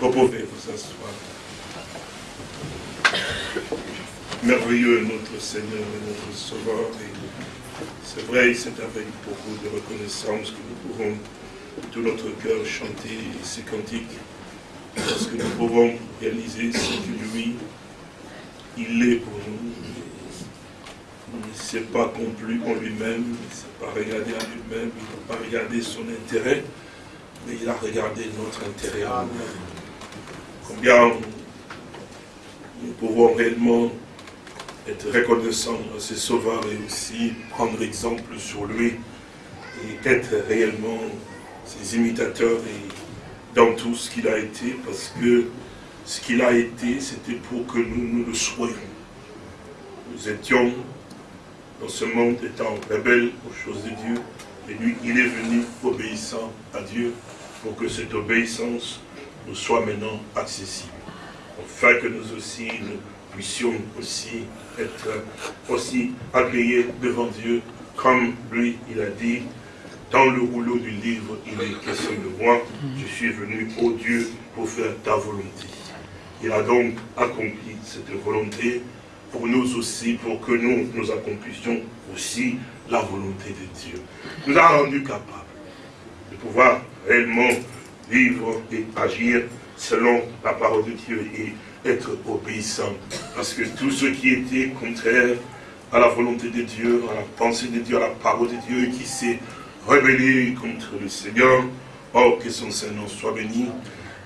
Vous pouvez vous asseoir. Merveilleux notre Seigneur et notre Sauveur. C'est vrai, c'est avec beaucoup de reconnaissance que nous pouvons tout notre cœur chanter ces cantiques. Parce que nous pouvons réaliser ce que lui, il est pour nous. Il ne s'est pas complu en lui-même, il ne s'est pas regardé à lui-même, il n'a pas regardé son intérêt, mais il a regardé notre intérêt à nous. Combien nous pouvons réellement être reconnaissants à ses sauveurs et aussi prendre exemple sur lui et être réellement ses imitateurs et dans tout ce qu'il a été, parce que ce qu'il a été, c'était pour que nous, nous le soyons. Nous étions dans ce monde étant rebelles aux choses de Dieu, et lui, il est venu obéissant à Dieu pour que cette obéissance soit maintenant accessible. Afin que nous aussi, nous puissions aussi être aussi agréés devant Dieu, comme lui, il a dit, dans le rouleau du livre, il est question de moi, je suis venu, au Dieu, pour faire ta volonté. Il a donc accompli cette volonté pour nous aussi, pour que nous, nous accomplissions aussi la volonté de Dieu. Nous a rendu capables de pouvoir réellement vivre et agir selon la parole de Dieu et être obéissant. Parce que tout ce qui était contraire à la volonté de Dieu, à la pensée de Dieu, à la parole de Dieu, qui s'est rebellé contre le Seigneur, oh, que son Seigneur soit béni,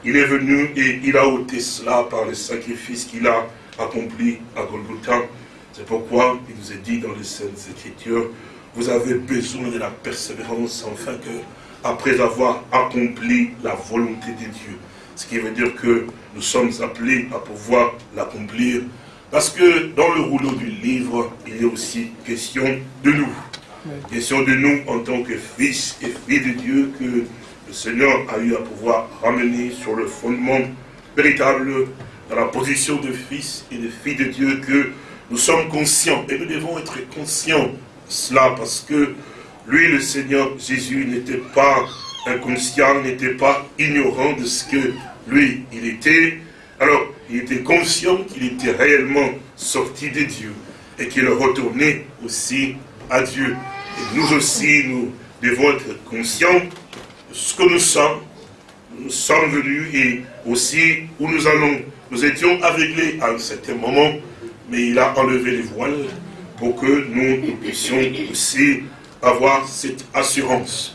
il est venu et il a ôté cela par le sacrifice qu'il a accompli à Golgotha. C'est pourquoi il nous est dit dans les Saintes Écritures, vous avez besoin de la persévérance, afin que, après avoir accompli la volonté de Dieu, ce qui veut dire que nous sommes appelés à pouvoir l'accomplir. Parce que dans le rouleau du livre, il est aussi question de nous. Question de nous en tant que fils et filles de Dieu que le Seigneur a eu à pouvoir ramener sur le fondement véritable, dans la position de fils et de filles de Dieu, que nous sommes conscients, et nous devons être conscients de cela, parce que lui, le Seigneur Jésus, n'était pas inconscient, n'était pas ignorant de ce que lui, il était. Alors, il était conscient qu'il était réellement sorti de Dieu et qu'il retournait aussi à Dieu. Et nous aussi, nous devons être conscients de ce que nous sommes. Nous sommes venus et aussi où nous allons. Nous étions aveuglés à un certain moment, mais il a enlevé les voiles pour que nous, nous puissions aussi avoir cette assurance.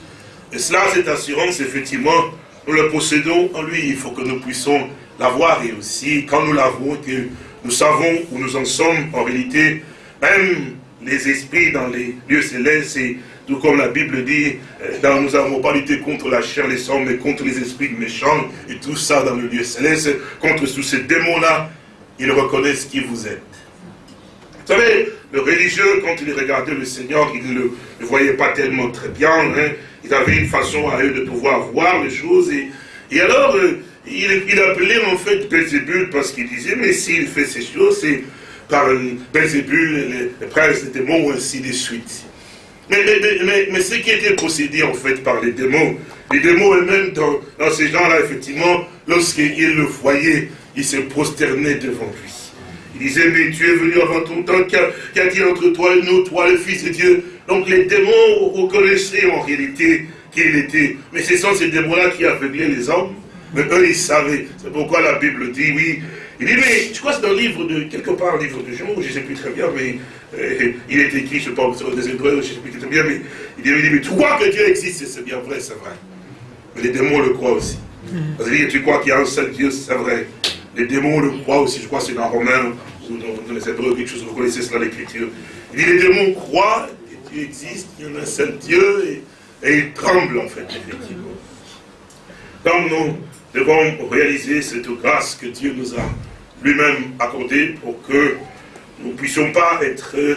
Et cela, cette assurance, effectivement, nous le possédons en lui. Il faut que nous puissions l'avoir et aussi, quand nous l'avons, que nous savons où nous en sommes, en réalité, même les esprits dans les lieux célestes, et tout comme la Bible dit, euh, nous n'avons pas lutté contre la chair, les sangs, mais contre les esprits méchants, et tout ça dans le lieu céleste, contre tous ces démons-là, ils reconnaissent qui vous êtes. Vous savez, le religieux, quand il regardait le Seigneur, il ne le, voyait pas tellement très bien. Hein. Ils avaient une façon à eux de pouvoir voir les choses. Et, alors, euh, il, il, appelait en fait Belzébul parce qu'il disait, mais s'il fait ces choses, c'est par Belzébul, les, princes des démons, ainsi de suite. Mais, ce qui était possédé en fait par les démons, les démons eux-mêmes, dans, dans, ces gens-là, effectivement, lorsqu'ils le voyaient, ils se prosternaient devant lui. Il disait, mais tu es venu avant ton temps, qu'y a-t-il entre toi et nous, toi le Fils de Dieu Donc les démons reconnaissaient en réalité qui il était. Mais ce sont ces démons-là qui aveuglaient les hommes. Mais eux, ils savaient. C'est pourquoi la Bible dit, oui. Il dit, mais je crois que c'est dans le livre de, quelque part, le livre de Jean, je ne sais plus très bien, mais euh, il est écrit, je pense, des Hébreux, je ne sais plus très bien, mais il dit, il dit mais tu crois que Dieu existe, c'est bien vrai, c'est vrai. Mais les démons le croient aussi. Parce que tu crois qu'il y a un seul Dieu, c'est vrai. Les démons le croient aussi, je crois que c'est dans Romains, ou dans, les Hébreux, quelque chose, vous connaissez cela, l'écriture. Il dit, les démons croient que Dieu existe, qu'il y a un seul Dieu, et, et ils tremblent en fait, effectivement. Donc nous devons réaliser cette grâce que Dieu nous a lui-même accordée pour que nous ne puissions pas être euh,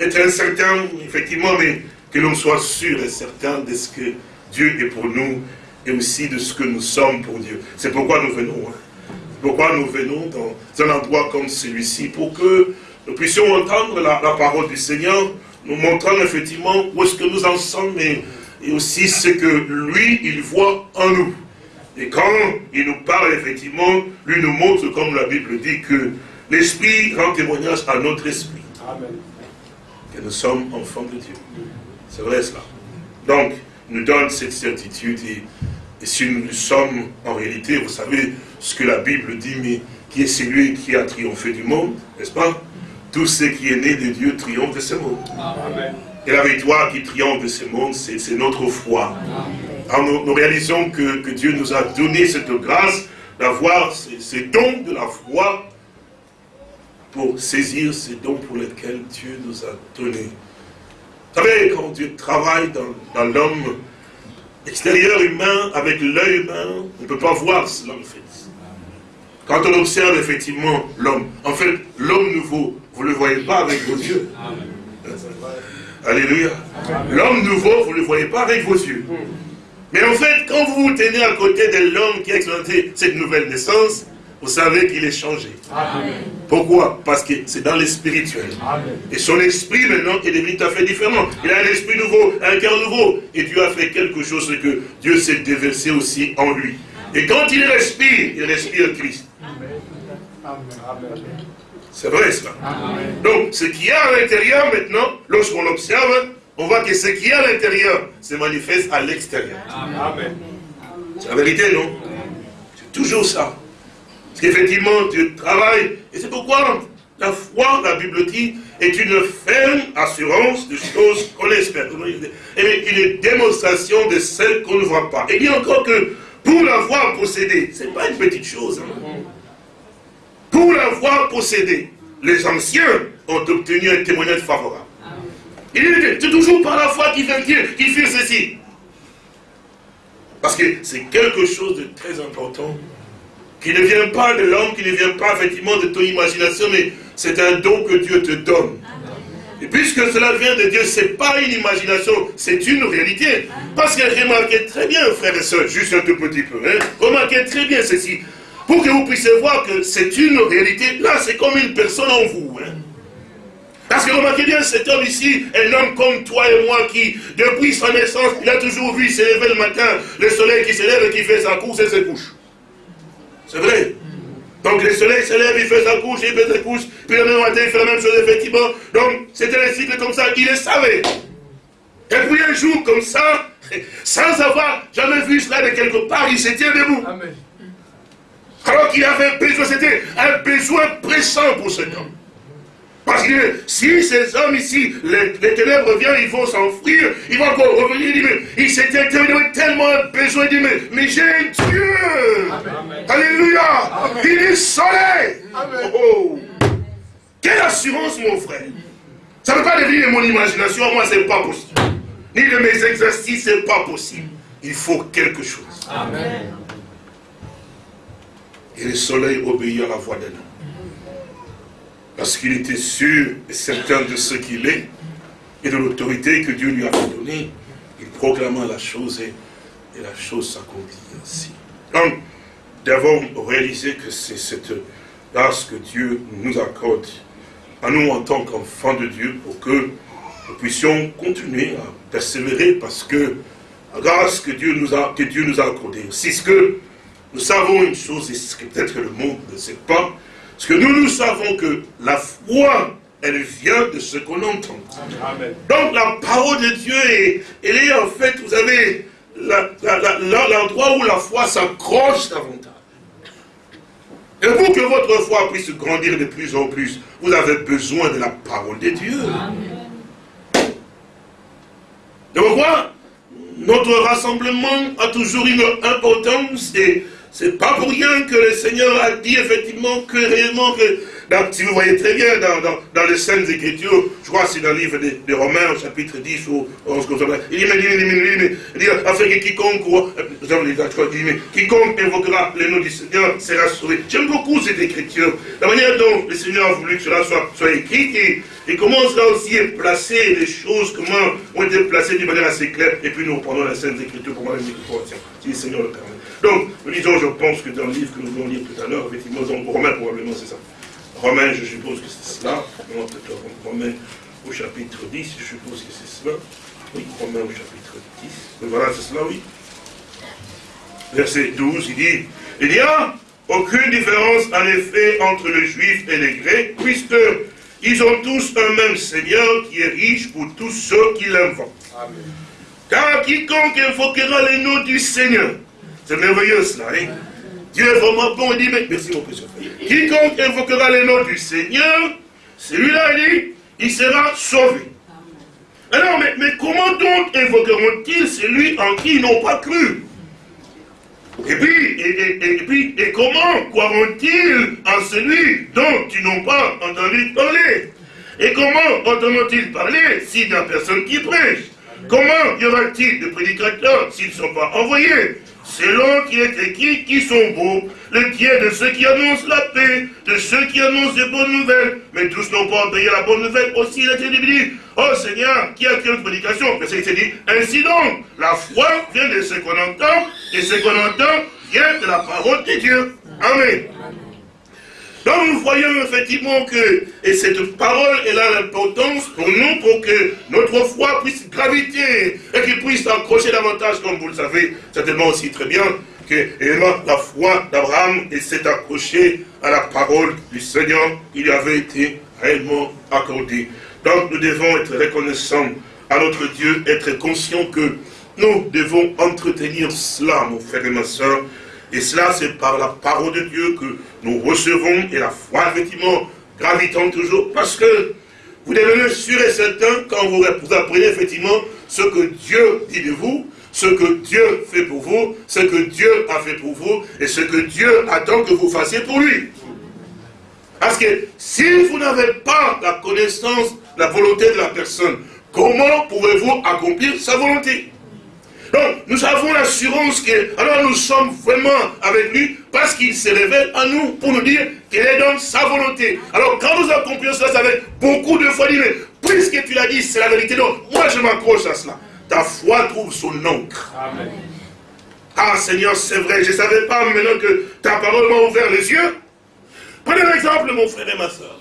être incertains, effectivement, mais que l'on soit sûr et certain de ce que Dieu est pour nous et aussi de ce que nous sommes pour Dieu. C'est pourquoi nous venons. Hein. Pourquoi nous venons dans un endroit comme celui-ci Pour que nous puissions entendre la, la, parole du Seigneur, nous montrant effectivement où est-ce que nous en sommes et, et, aussi ce que lui, il voit en nous. Et quand il nous parle, effectivement, lui nous montre, comme la Bible dit, que l'Esprit rend témoignage à notre esprit. Amen. Que nous sommes enfants de Dieu. C'est vrai cela. Donc, il nous donne cette certitude. Et, et, si nous sommes, en réalité, vous savez ce que la Bible dit, mais qui est celui qui a triomphé du monde, n'est-ce pas? Tout ce qui est né de Dieu triomphe de ce monde. Amen. Et la victoire qui triomphe de ce monde, c'est notre foi. Alors nous, réalisons que, Dieu nous a donné cette grâce d'avoir ces, dons de la foi pour saisir ces dons pour lesquels Dieu nous a donné. Vous savez, quand Dieu travaille dans, l'homme extérieur humain, avec l'œil humain, on ne peut pas voir cela en fait. Quand on observe effectivement l'homme, en fait, l'homme nouveau, vous ne le voyez pas avec vos yeux. Alléluia. L'homme nouveau, vous ne le voyez pas avec vos yeux. Mais en fait, quand vous vous tenez à côté de l'homme qui a expérimenté cette nouvelle naissance, vous savez qu'il est changé. Pourquoi? Parce que c'est dans le spirituel. Et son esprit maintenant est devenu tout à fait différent. Il a un esprit nouveau, un cœur nouveau. Et Dieu a fait quelque chose que Dieu s'est déversé aussi en lui. Et quand il respire, il respire Christ. C'est vrai cela. Donc, ce qui est à l'intérieur maintenant, lorsqu'on l'observe, on voit que ce qui est à l'intérieur se manifeste à l'extérieur. C'est la vérité, non? C'est toujours ça. Parce qu'effectivement, Dieu travaille. Et c'est pourquoi la foi, la Bible dit, est une ferme assurance de choses qu'on espère. Et une démonstration de celles qu'on ne voit pas. Et dit encore que pour l'avoir possédé, ce n'est pas une petite chose. Hein. Pour l'avoir possédé, les anciens ont obtenu un témoignage favorable. Il c'est toujours par la foi qu'il fait, qui fait ceci. Parce que c'est quelque chose de très important qui ne vient pas de l'homme, qui ne vient pas effectivement de ton imagination, mais c'est un don que Dieu te donne. Et puisque cela vient de Dieu, ce n'est pas une imagination, c'est une réalité. Parce que remarquez très bien, frères et sœurs, juste un tout petit peu, hein, remarquez très bien ceci pour que vous puissiez voir que c'est une réalité. Là, c'est comme une personne en vous. Hein. Parce que remarquez bien, cet homme ici, un homme comme toi et moi qui, depuis sa naissance, il a toujours vu se lever le matin, le soleil qui se lève et qui fait sa course et se couche. C'est vrai. Donc le soleil se lève, il fait sa couche, il fait sa couche, puis le même matin, il fait la même chose, effectivement. Donc c'était un cycle comme ça, il le savait. Et puis un jour comme ça, sans avoir jamais vu cela de quelque part, il se tient debout. Amen. Alors qu'il avait besoin, c'était un besoin pressant pour cet homme. Parce que si ces hommes ici, les, ténèbres viennent, ils vont s'enfuir, ils vont encore revenir, il dit, mais il s'était tellement besoin, il dit, mais, mais j'ai un Dieu. Alléluia. Il est soleil. Oh. Quelle assurance, mon frère. Ça ne peut pas devenir mon imagination, moi, c'est pas possible. Ni de mes exercices, c'est pas possible. Il faut quelque chose. Amen. Et le soleil obéit à la voix d'un homme. Parce qu'il était sûr et certain de ce qu'il est et de l'autorité que Dieu lui avait donnée. Il proclama la chose et, la chose s'accomplit ainsi. Donc, d'abord réaliser que c'est cette grâce que Dieu nous accorde à nous en tant qu'enfants de Dieu pour que nous puissions continuer à persévérer parce que la grâce que Dieu nous a, que Dieu nous a accordée, c'est ce que nous savons une chose, et ce que peut-être le monde ne sait pas, parce que nous, nous savons que la foi, elle vient de ce qu'on entend. Donc la parole de Dieu, est, elle est en fait, vous avez l'endroit où la foi s'accroche davantage. Et pour que votre foi puisse grandir de plus en plus, vous avez besoin de la parole de Dieu. Donc voilà, notre rassemblement a toujours une importance et c'est pas pour rien que le Seigneur a dit effectivement que réellement que, si vous voyez très bien dans, dans, dans les Saintes Écritures, je crois que c'est dans le livre des, Romains, au chapitre 10 ou 11, comme ça, il dit, mais, il dit, afin que quiconque, euh, quiconque invoquera le nom du Seigneur sera sauvé. J'aime beaucoup cette écriture, la manière dont le Seigneur a voulu que cela soit, soit écrit, et, et comment aussi est placé, les choses, comment ont été placées d'une manière assez claire, et puis nous reprenons la Sainte Écriture pour moi, tiens, si le Seigneur le permet. Donc, nous lisons, je pense que dans le livre que nous allons lire tout à l'heure, effectivement, dans Romains, probablement, c'est ça. Romains, je suppose que c'est cela. Romains au chapitre 10, je suppose que c'est cela. Oui, Romains au chapitre 10. voilà, c'est cela, oui. verset 12, il dit, il n'y a aucune différence en effet entre les juifs et les grecs, puisque ils ont tous un même Seigneur qui est riche pour tous ceux qui l'invoquent. Car quiconque invoquera les noms du Seigneur, c'est merveilleux cela, hein? Dieu est vraiment bon, il dit, mais merci mon précieux. Quiconque invoquera les noms du Seigneur, celui-là, il dit, il sera sauvé. Alors, mais, comment donc invoqueront-ils celui en qui ils n'ont pas cru? Et puis, et, puis, et comment croiront-ils en celui dont ils n'ont pas entendu parler? Et comment entendront-ils parler s'il n'y a personne qui prêche? Comment y aura-t-il de prédicateurs s'ils ne sont pas envoyés? Selon qui est écrit, qui sont beaux, le pied de ceux qui annoncent la paix, de ceux qui annoncent de bonnes nouvelles, mais tous n'ont pas entendu la bonne nouvelle, aussi il a été dit, oh Seigneur, qui a créé une prédication Mais c'est dit, ainsi donc, la foi vient de ce qu'on entend, et ce qu'on entend vient de la parole de Dieu. Amen. Donc nous voyons effectivement que et cette parole elle a l'importance pour nous, pour que notre foi puisse graviter et qu'il puisse accrocher davantage, comme vous le savez certainement aussi très bien, que la foi d'Abraham s'est accrochée à la parole du Seigneur qui lui avait été réellement accordée. Donc nous devons être reconnaissants à notre Dieu, être conscients que nous devons entretenir cela, mon frère et ma soeur, et cela, c'est par la parole de Dieu que nous recevons, et la foi, effectivement, gravitant toujours, parce que vous devenez sûr et certain quand vous, apprenez effectivement ce que Dieu dit de vous, ce que Dieu fait pour vous, ce que Dieu a fait pour vous, et ce que Dieu attend que vous fassiez pour lui. Parce que si vous n'avez pas la connaissance, la volonté de la personne, comment pouvez-vous accomplir sa volonté? Donc, nous avons l'assurance que, alors nous sommes vraiment avec lui parce qu'il se révèle à nous pour nous dire quelle est donc sa volonté. Alors, quand nous accomplissons cela avec beaucoup de foi, mais puisque tu l'as dit, c'est la vérité, donc moi je m'accroche à cela. Ta foi trouve son encre. Amen. Ah Seigneur, c'est vrai, je ne savais pas maintenant que ta parole m'a ouvert les yeux. Prenez un exemple, mon frère et ma soeur.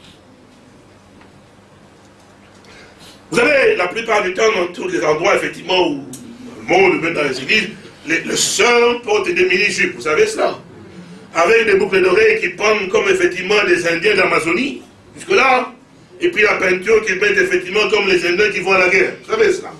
Vous avez la plupart du temps, dans tous les endroits, effectivement, où monde, même dans les églises, les, le sœurs portent des mini-jupes, vous savez cela Avec des boucles d'oreilles qui pendent comme effectivement les Indiens d'Amazonie, jusque-là, et puis la peinture qu'ils mettent effectivement comme les Indiens qui vont à la guerre, vous savez cela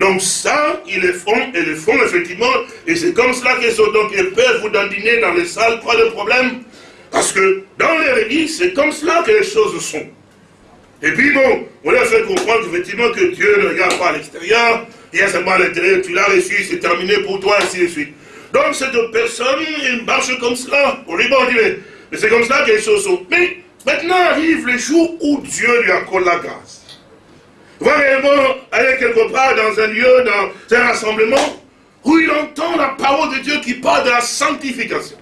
donc ça, ils le font, et le font effectivement, et c'est comme cela qu'ils sont donc, ils peuvent vous dandiner dans les salles, pas de problème, parce que dans les églises, c'est comme cela que les choses sont. Et puis bon, on leur fait comprendre effectivement que Dieu ne regarde pas à l'extérieur, il y a seulement à l'intérieur, tu l'as reçu, c'est terminé pour toi, ainsi de suite. Donc cette personne, il marche comme cela. On lui dit, mais c'est comme ça que les choses sont. Mais maintenant arrive le jour où Dieu lui accorde la grâce. Va réellement aller quelque part dans un lieu, dans un rassemblement, où il entend la parole de Dieu qui parle de la sanctification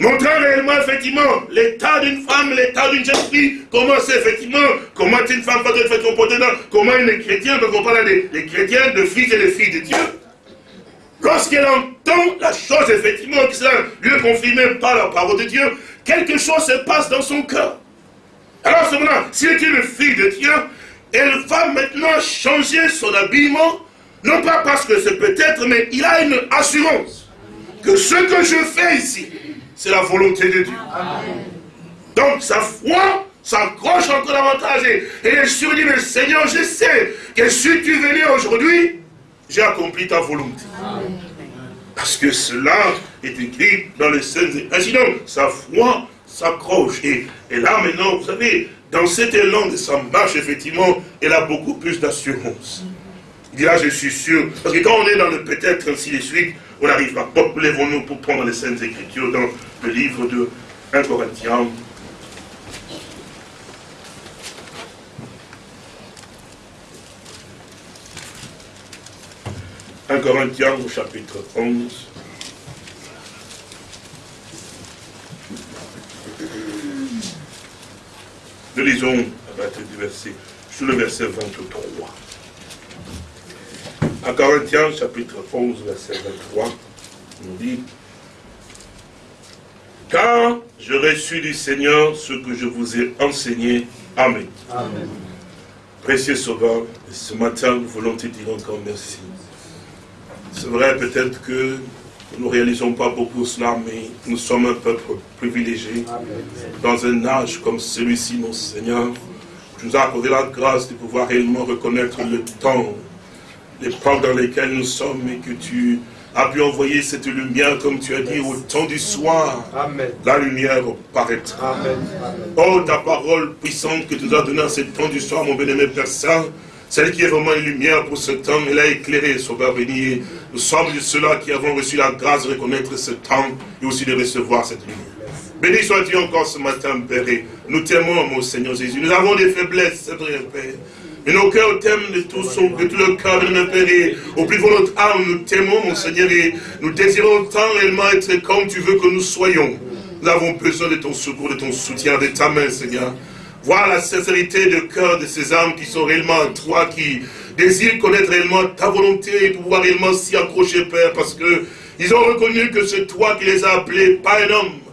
montrant réellement effectivement l'état d'une femme, l'état d'une jeune fille, comment c'est effectivement, comment une femme peut être comportée dans, comment une chrétienne peut parler des, chrétiens, de fils et de filles de Dieu. Lorsqu'elle entend la chose effectivement qui lui est confirmée par la parole de Dieu, quelque chose se passe dans son cœur. Alors cependant, si elle est une fille de Dieu, elle va maintenant changer son habillement, non pas parce que c'est peut-être, mais il a une assurance que ce que je fais ici, c'est la volonté de Dieu. Donc sa foi s'accroche encore davantage. Et, elle se dit, mais Seigneur, je sais que si tu venais aujourd'hui, j'ai accompli ta volonté. Parce que cela est écrit dans les scènes. Ainsi donc, sa foi s'accroche. Et, et, là maintenant, vous savez, dans cet élan de sa marche, effectivement, elle a beaucoup plus d'assurance. Il dit là, je suis sûr. Parce que quand on est dans le peut-être, ainsi de suite, on n'arrive pas. Donc, lèvons-nous pour prendre les Saintes Écritures dans le livre de 1 Corinthiens. « 1 Corinthiens au chapitre 11. Nous lisons à partir du verset, sur le verset 23. En Corinthiens, chapitre 11, verset 23, on dit Car je reçu du Seigneur ce que je vous ai enseigné. Amen. Amen. Précieux Sauveur, ce matin, nous voulons te dire encore merci. C'est vrai peut-être que Nous ne réalisons pas beaucoup cela, mais nous sommes un peuple privilégié. Dans un âge comme celui-ci, mon Seigneur, tu nous as accordé la grâce de pouvoir réellement reconnaître le temps, l'époque dans lesquelles nous sommes et que tu as pu envoyer cette lumière, comme tu as dit, au temps du soir. La lumière paraîtra. Oh, ta parole puissante que tu nous as donnée en ce temps du soir, mon bien-aimé Père Saint, celle qui est vraiment une lumière pour ce temps, elle a éclairé, Sauveur béni. Nous sommes de ceux-là qui avons reçu la grâce de reconnaître ce temps et aussi de recevoir cette lumière. Béni sois-tu encore ce matin, Père. nous t'aimons, mon Seigneur Jésus. Nous avons des faiblesses, c'est vrai, Père. Mais nos cœurs t'aiment de tout, son, de tout le cœur de notre Père. au plus de notre âme, nous t'aimons, mon Seigneur. Et nous désirons tant réellement être comme tu veux que nous soyons. Nous avons besoin de ton secours, de ton soutien, de ta main, Seigneur. Voir la sincérité de cœur de ces âmes qui sont réellement en toi, qui désirent connaître réellement ta volonté et pouvoir réellement s'y accrocher, Père, parce que ils ont reconnu que c'est toi qui les as appelés, pas un homme.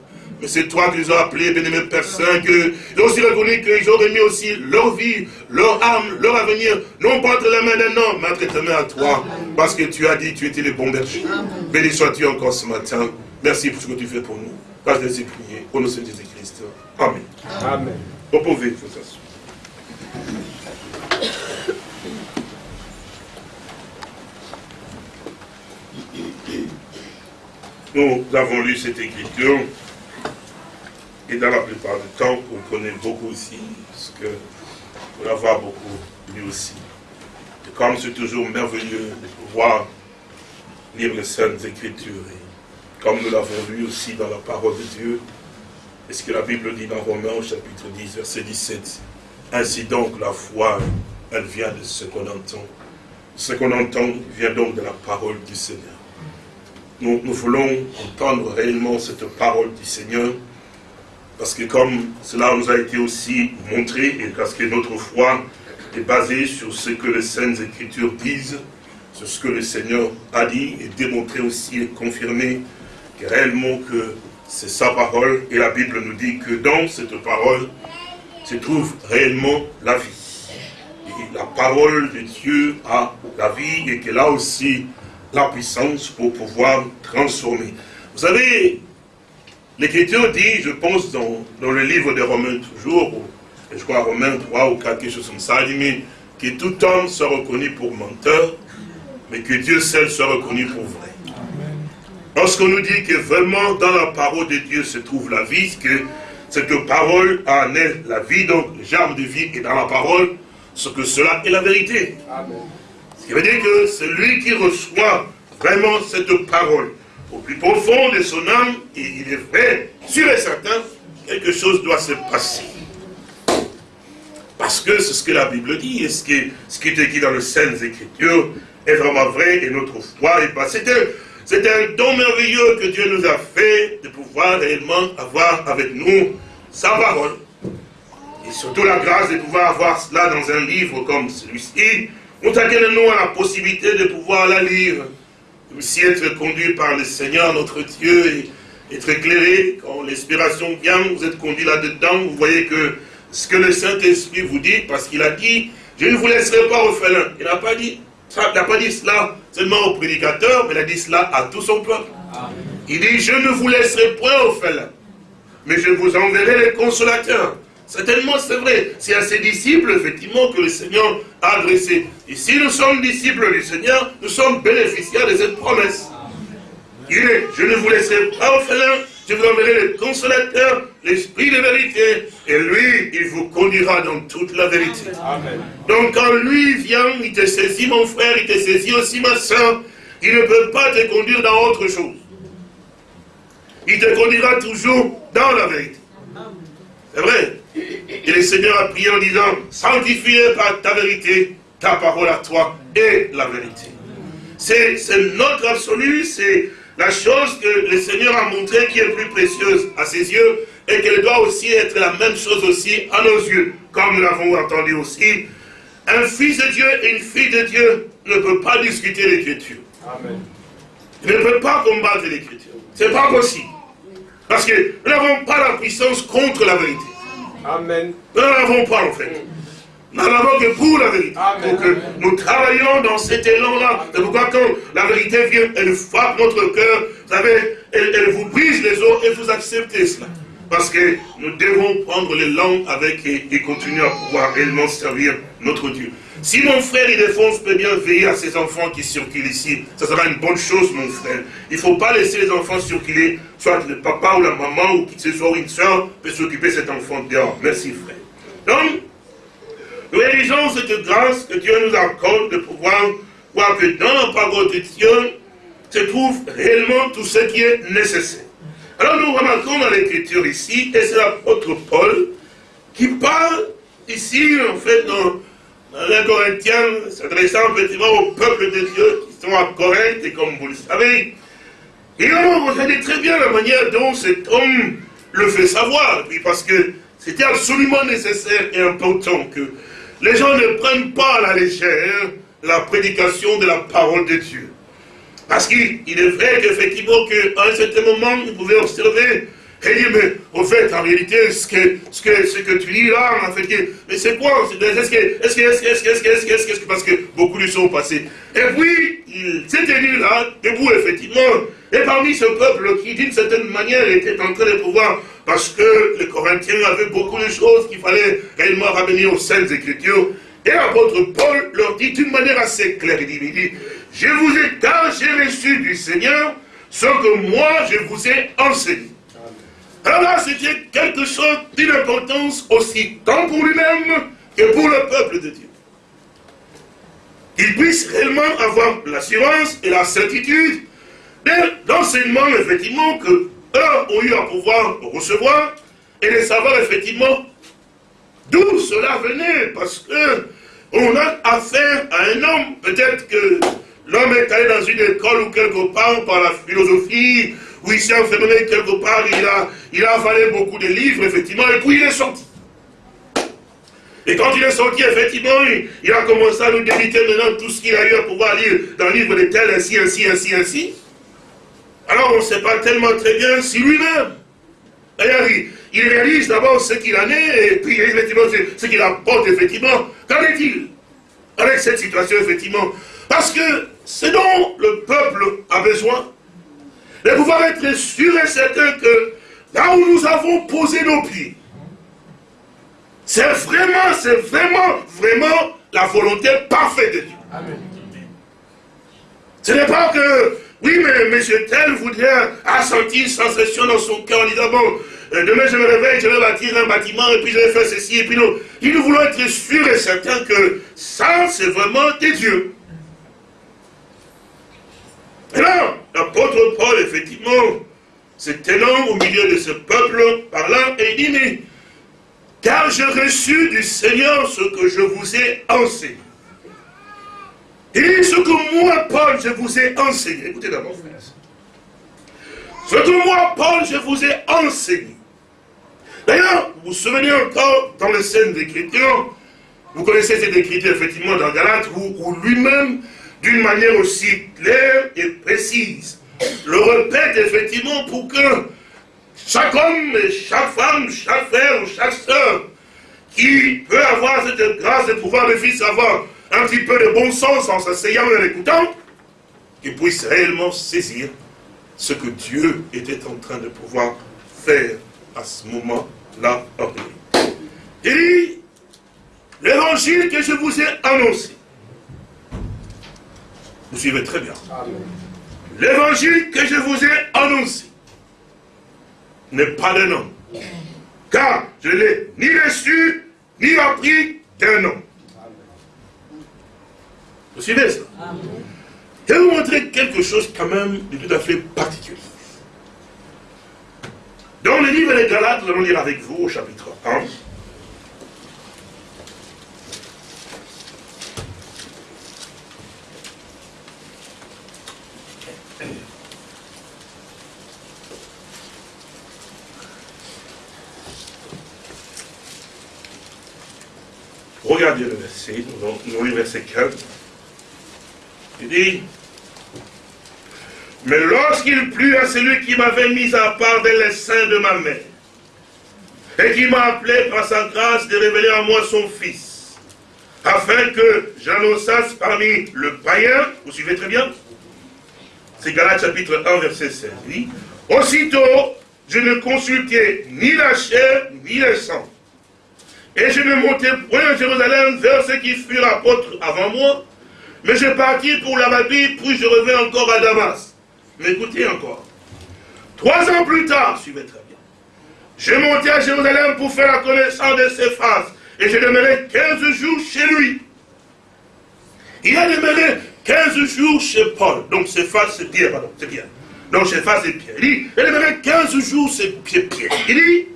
Mais c'est toi qui les as appelés, bien-aimé Père Saint, qu'ils ont aussi reconnu qu'ils ont remis aussi leur vie, leur âme, leur avenir, non pas entre la main d'un homme, mais entre ta main à toi. Parce que tu as dit, tu étais le bon berger. Béni sois-tu encore ce matin. Merci pour ce que tu fais pour nous. Grâce de prier. Au nom de Jésus-Christ. Amen. Amen. Vous pouvez vous Nous avons lu cette écriture et dans la plupart du temps, on connaît beaucoup aussi, parce que pour l'avoir beaucoup lu aussi. Et comme c'est toujours merveilleux de pouvoir lire les Saintes Écritures, comme nous l'avons lu aussi dans la parole de Dieu, et ce que la Bible dit dans Romains au chapitre 10, verset 17. Ainsi donc la foi, elle vient de ce qu'on entend. Ce qu'on entend vient donc de la parole du Seigneur. Nous voulons entendre réellement cette parole du Seigneur, parce que comme cela nous a été aussi montré, et parce que notre foi est basée sur ce que les Saintes Écritures disent, sur ce que le Seigneur a dit, et démontré aussi et confirmé réellement que c'est sa parole, et la Bible nous dit que dans cette parole se trouve réellement la vie. La parole de Dieu a la vie et qu'elle a aussi la puissance pour pouvoir transformer. Vous savez, l'Écriture dit, je pense dans, dans, le livre de Romains toujours, je crois Romains 3 ou 4, quelque chose comme ça, il dit, que tout homme soit reconnu pour menteur, mais que Dieu seul soit reconnu pour vrai. Lorsqu'on nous dit que vraiment dans la parole de Dieu se trouve la vie, que cette parole en est la vie, donc le germe de vie est dans la parole, ce que cela est la vérité. Ce qui veut dire que celui qui reçoit vraiment cette parole au plus profond de son âme, il est vrai, sûr et certain, quelque chose doit se passer. Parce que c'est ce que la Bible dit, et ce qui, ce qui est écrit dans les Saintes Écritures est vraiment vrai, et notre foi est passée. C'est un don merveilleux que Dieu nous a fait de pouvoir réellement avoir avec nous sa parole. Et surtout la grâce de pouvoir avoir cela dans un livre comme celui-ci. Nous nous à la possibilité de pouvoir la lire. Aussi être conduit par le Seigneur, notre Dieu, et être éclairé. Quand l'inspiration vient, vous êtes conduit là-dedans. Vous voyez que ce que le Saint-Esprit vous dit, parce qu'il a dit, je ne vous laisserai pas au félin. Il n'a pas dit, il n'a pas dit cela seulement au prédicateur, mais il a dit cela à tout son peuple. Il dit, je ne vous laisserai point au félin, mais je vous enverrai les consolateurs. Certainement, c'est vrai. C'est à ses disciples, effectivement, que le Seigneur a adressé. Et si nous sommes disciples du Seigneur, nous sommes bénéficiaires de cette promesse. Il est, je ne vous laisserai pas félin, je vous enverrai le consolateur, l'esprit de vérité, et lui, il vous conduira dans toute la vérité. Donc quand lui vient, il te saisit mon frère, il te saisit aussi ma soeur, il ne peut pas te conduire dans autre chose. Il te conduira toujours dans la vérité. C'est vrai. Et le Seigneur a prié en disant, sanctifie par ta vérité, ta parole à toi et la vérité. C'est notre absolu, c'est la chose que le Seigneur a montré qui est plus précieuse à ses yeux et qu'elle doit aussi être la même chose aussi à nos yeux, comme nous l'avons entendu aussi. Un fils de Dieu et une fille de Dieu ne peut pas discuter l'écriture. Il ne peut pas combattre l'écriture. Ce n'est pas possible. Parce que nous n'avons pas la puissance contre la vérité. Amen. Nous n'en avons pas en fait. Nous n'avons que pour la vérité. Donc nous travaillons dans cet élan-là. C'est pourquoi quand la vérité vient, elle frappe notre cœur. vous savez, elle, vous brise les os et vous acceptez cela. Parce que nous devons prendre les langues avec et, continuer à pouvoir réellement servir notre Dieu. Si mon frère défonce peut bien veiller à ses enfants qui circulent ici, ça sera une bonne chose, mon frère. Il ne faut pas laisser les enfants circuler, soit le papa ou la maman, ou qui que ce soit, une soeur, peut s'occuper de cet enfant dehors. Merci, frère. Donc, nous réalisons cette grâce que Dieu nous accorde de pouvoir voir que dans la parole de Dieu se trouve réellement tout ce qui est nécessaire. Alors nous remarquons dans l'écriture ici, et c'est l'apôtre Paul qui parle ici, en fait, dans les Corinthiens, s'adressant effectivement au peuple de Dieu qui sont à Corinthe, et comme vous le savez, et alors, vous savez très bien la manière dont cet homme le fait savoir, puis parce que c'était absolument nécessaire et important que les gens ne prennent pas à la légère la prédication de la parole de Dieu. Parce qu'il est vrai qu'effectivement, qu'à un certain moment, vous pouvez observer et dit, mais au fait, en réalité, ce que, ce que, ce que tu dis là, en fait, mais c'est quoi? Est-ce que, est-ce que, est-ce que, est-ce que, est-ce que, est-ce que, parce que beaucoup de sont passés. Et puis, il s'est tenu là, debout, effectivement, et parmi ce peuple qui, d'une certaine manière, était en train de pouvoir, parce que les Corinthiens avaient beaucoup de choses qu'il fallait réellement ramener aux Saintes Écritures, et l'apôtre Paul leur dit d'une manière assez claire, il dit, il dit, je vous ai, car j'ai reçu du Seigneur ce que moi je vous ai enseigné. Alors là, c'était quelque chose d'une importance aussi tant pour lui-même que pour le peuple de Dieu. Qu'il puisse réellement avoir l'assurance et la certitude d'enseignement, effectivement, que eux ont eu à pouvoir recevoir et de savoir, effectivement, d'où cela venait. Parce que on a affaire à un homme, peut-être que l'homme est allé dans une école ou quelque part par la philosophie, où il s'est enfermé quelque part, il a, il a avalé beaucoup de livres, effectivement, et puis il est sorti. Et quand il est sorti, effectivement, il, a commencé à nous débiter maintenant tout ce qu'il a eu à pouvoir lire dans le livre de tel, ainsi, ainsi, ainsi, ainsi. Alors on ne sait pas tellement très bien si lui-même, d'ailleurs, il, réalise d'abord ce qu'il en est, et puis effectivement ce qu'il apporte, effectivement. Qu'en est-il avec cette situation, effectivement? Parce que ce dont le peuple a besoin, de pouvoir être sûr et certain que là où nous avons posé nos pieds, c'est vraiment, c'est vraiment, vraiment la volonté parfaite de Dieu. Amen. Ce n'est pas que, oui, mais M. Tel voudrait a senti une sensation dans son cœur en disant, bon, euh, demain je me réveille, je vais bâtir un bâtiment, et puis je vais faire ceci, et puis non. Nous voulons être sûrs et certains que ça, c'est vraiment des dieux. Et là, l'apôtre Paul, effectivement, se tenant au milieu de ce peuple, parlant, et il dit, mais, car j'ai reçu du Seigneur ce que je vous ai enseigné. Et ce que moi, Paul, je vous ai enseigné. Écoutez d'abord, frère. Ce que moi, Paul, je vous ai enseigné. D'ailleurs, vous vous souvenez encore, dans les scènes d'écriture, vous connaissez cette écriture, effectivement, dans Galate, où lui-même, d'une manière aussi claire et précise. Le répète effectivement pour que chaque homme et chaque femme, chaque frère ou chaque soeur qui peut avoir cette grâce de pouvoir le fils avoir un petit peu de bon sens en s'asseyant et en écoutant, qu'il puisse réellement saisir ce que Dieu était en train de pouvoir faire à ce moment-là. Il dit, l'évangile que je vous ai annoncé, vous suivez très bien. L'évangile que je vous ai annoncé n'est pas d'un homme. Car je ne l'ai ni reçu, ni appris d'un homme. Vous suivez ça? Je vais vous montrer quelque chose quand même de tout à fait particulier. Dans le livre des Galates, nous allons lire avec vous au chapitre 1. Regardez le verset, nous allons le verset 15. Il dit, mais lorsqu'il plut à celui qui m'avait mis à part des l'essaim de ma mère, et qui m'a appelé par sa grâce de révéler à moi son Fils, afin que j'annonçasse parmi le païen, vous suivez très bien, C'est Galates chapitre 1, verset 16. Oui. Aussitôt, je ne consultais ni la chair, ni le sang. Et je ne montais point à Jérusalem vers ceux qui furent apôtres avant moi, mais je partis pour l'Arabie, puis je reviens encore à Damas. Mais écoutez encore. Trois ans plus tard, suivez très bien, je montais à Jérusalem pour faire la connaissance de ses faces, et je demeurai 15 jours chez lui. Il a demeuré 15 jours chez Paul, donc ses faces, c'est Pierre, pardon, c'est Pierre. Donc ses faces, c'est Pierre. Il dit, il a demeuré 15 jours chez Pierre. Il dit,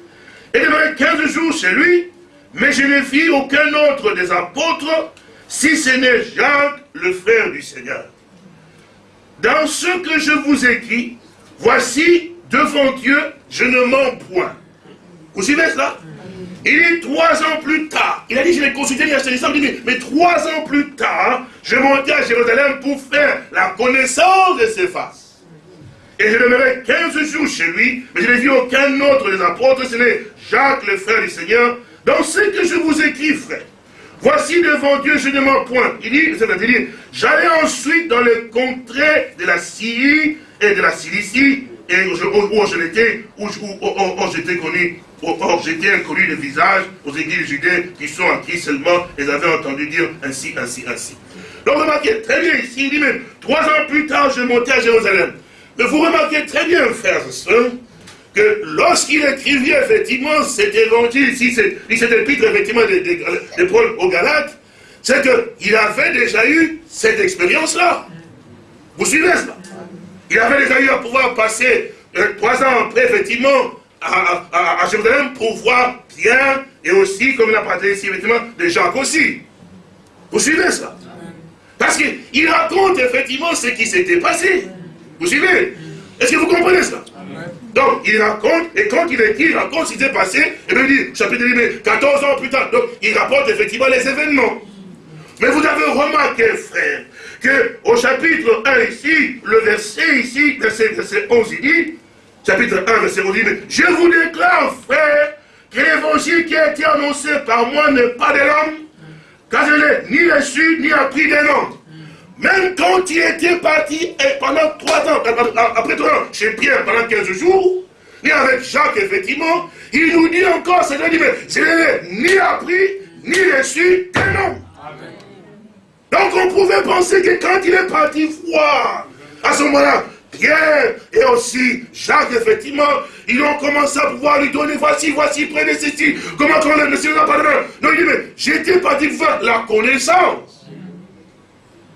il a demeuré 15 jours chez lui, mais je ne vis aucun autre des apôtres, si ce n'est Jacques, le frère du Seigneur. Dans ce que je vous écris, voici, devant Dieu, je ne mens point. Vous suivez cela? Il est trois ans plus tard, il a dit, je l'ai consulté, il a acheté mais, mais trois ans plus tard, je montais à Jérusalem pour faire la connaissance de ses faces. Et je demeurai 15 jours chez lui, mais je n'ai vu aucun autre des apôtres, ce n'est Jacques, le frère du Seigneur, dans ce que je vous écris, frère, voici devant Dieu, je ne mens point. Il dit, c'est-à-dire, j'allais ensuite dans les contrées de la Syrie et de la Cilicie, et où je l'étais, où, j'étais connu, or j'étais inconnu de visage aux églises judées qui sont en Christ seulement, et avaient entendu dire ainsi, ainsi, ainsi. Donc remarquez très bien ici, il dit même, trois ans plus tard, je montais à Jérusalem. Mais vous remarquez très bien, frères et sœurs, que lorsqu'il écrivit effectivement cet évangile ici, cet épître effectivement de, Paul aux Galates, c'est qu'il avait déjà eu cette expérience-là. Vous suivez cela? Il avait déjà eu à pouvoir passer euh, trois ans après, effectivement, à, Jérusalem pour voir Pierre et aussi, comme il a parlé ici, effectivement, de Jacques aussi. Vous suivez cela? Parce qu'il raconte effectivement ce qui s'était passé. Vous suivez? Est-ce que vous comprenez cela? Donc, il raconte, et quand il écrit, il raconte ce qui s'est passé, et il dit, chapitre 10, 14 ans plus tard, donc il rapporte effectivement les événements. Mais vous avez remarqué, frère, que au chapitre 1 ici, le verset ici, verset, verset 11, il dit, chapitre 1, verset 11, il dit, je vous déclare, frère, que l'évangile qui a été annoncé par moi n'est pas de l'homme, car je l'ai ni reçu, ni appris des noms. Même quand il était parti et pendant trois ans, après trois ans, chez Pierre pendant 15 jours, et avec Jacques, effectivement, il nous dit encore, c'est-à-dire, je n'ai ni appris, ni reçu qu'un nom. Donc on pouvait penser que quand il est parti voir, à ce moment-là, Pierre et aussi Jacques, effectivement, ils ont commencé à pouvoir lui donner, voici, voici, prenez ceci, comment on le Seigneur n'a pas Non, il dit, mais j'étais parti faire la connaissance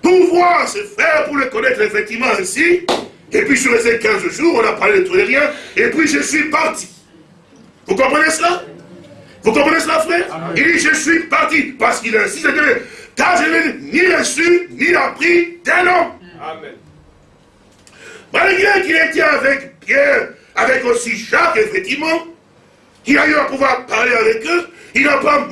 pour voir ses frères, pour les connaître effectivement ainsi. Et puis sur ces 15 jours, on a parlé de tout et rien, et puis je suis parti. Vous comprenez cela? Vous comprenez cela, frère? Il dit, je suis parti, parce qu'il insiste, car je n'ai ni reçu, ni appris d'un homme. Amen. Malgré qu'il était avec Pierre, avec aussi Jacques, effectivement, il a eu à pouvoir parler avec eux, il n'a pas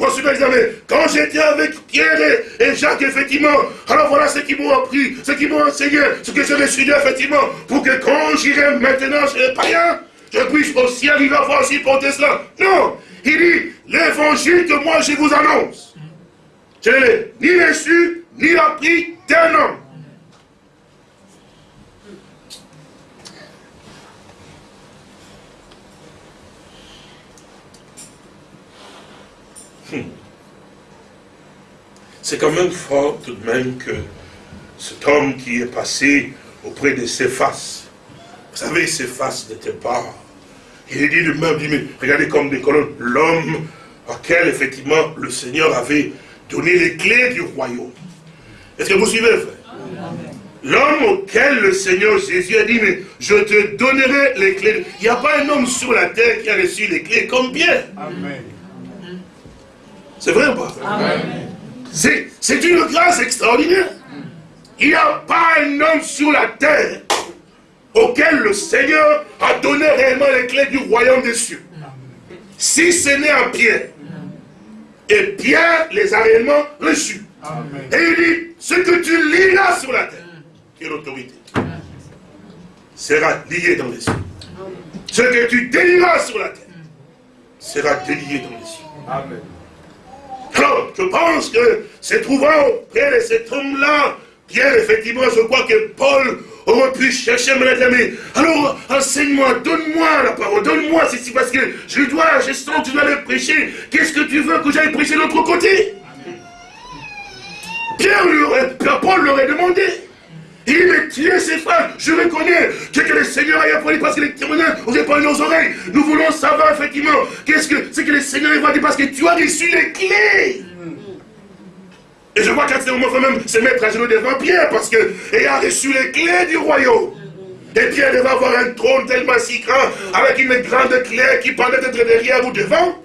mais quand j'étais avec Pierre et, Jacques, effectivement, alors voilà ce qu'ils m'ont appris, ce qu'ils m'ont enseigné, ce que je vais suivi, effectivement, pour que quand j'irai maintenant chez les païens, je puisse aussi arriver à voir aussi porter cela. Non, il dit, l'évangile que moi je vous annonce, je ne ni reçu, ni appris d'un homme. C'est quand même fort tout de même que cet homme qui est passé auprès de faces, vous savez, ses faces n'étaient pas. Il est dit de même, dit, mais regardez comme des colonnes, l'homme auquel effectivement le Seigneur avait donné les clés du royaume. Est-ce que vous suivez, frère? L'homme auquel le Seigneur Jésus a dit, mais je te donnerai les clés. Il n'y a pas un homme sur la terre qui a reçu les clés comme Pierre. Amen. C'est vrai ou pas? C'est une grâce extraordinaire. Il n'y a pas un homme sur la terre auquel le Seigneur a donné réellement les clés du royaume des cieux. Si ce n'est un Pierre. Et Pierre les a réellement reçus. Et il dit, ce que tu liras sur la terre, qui est l'autorité, sera lié dans les cieux. Ce que tu délieras sur la terre, sera délié dans les cieux. Amen. Alors, je pense que se trouvant auprès de cet homme-là, Pierre, effectivement, je crois que Paul aurait pu chercher à me l'aimer. Alors, enseigne-moi, donne-moi la parole, donne-moi ceci, parce que je dois, je sens que tu dois le prêcher. Qu'est-ce que tu veux que j'aille prêcher de l'autre côté? Pierre aurait, Paul l'aurait demandé. Il mais tuer ses frères, je reconnais que, que le Seigneur a appris parce que les témoignages ont répondu nos oreilles. Nous voulons savoir effectivement qu'est-ce que c'est que le Seigneur a dit parce que tu as reçu les clés. Et je vois qu'à ce moment, il faut même se mettre à genoux devant Pierre parce que a reçu les clés du royaume. Et Pierre devait avoir un trône tellement si grand, avec une grande clé qui pendait être derrière ou devant.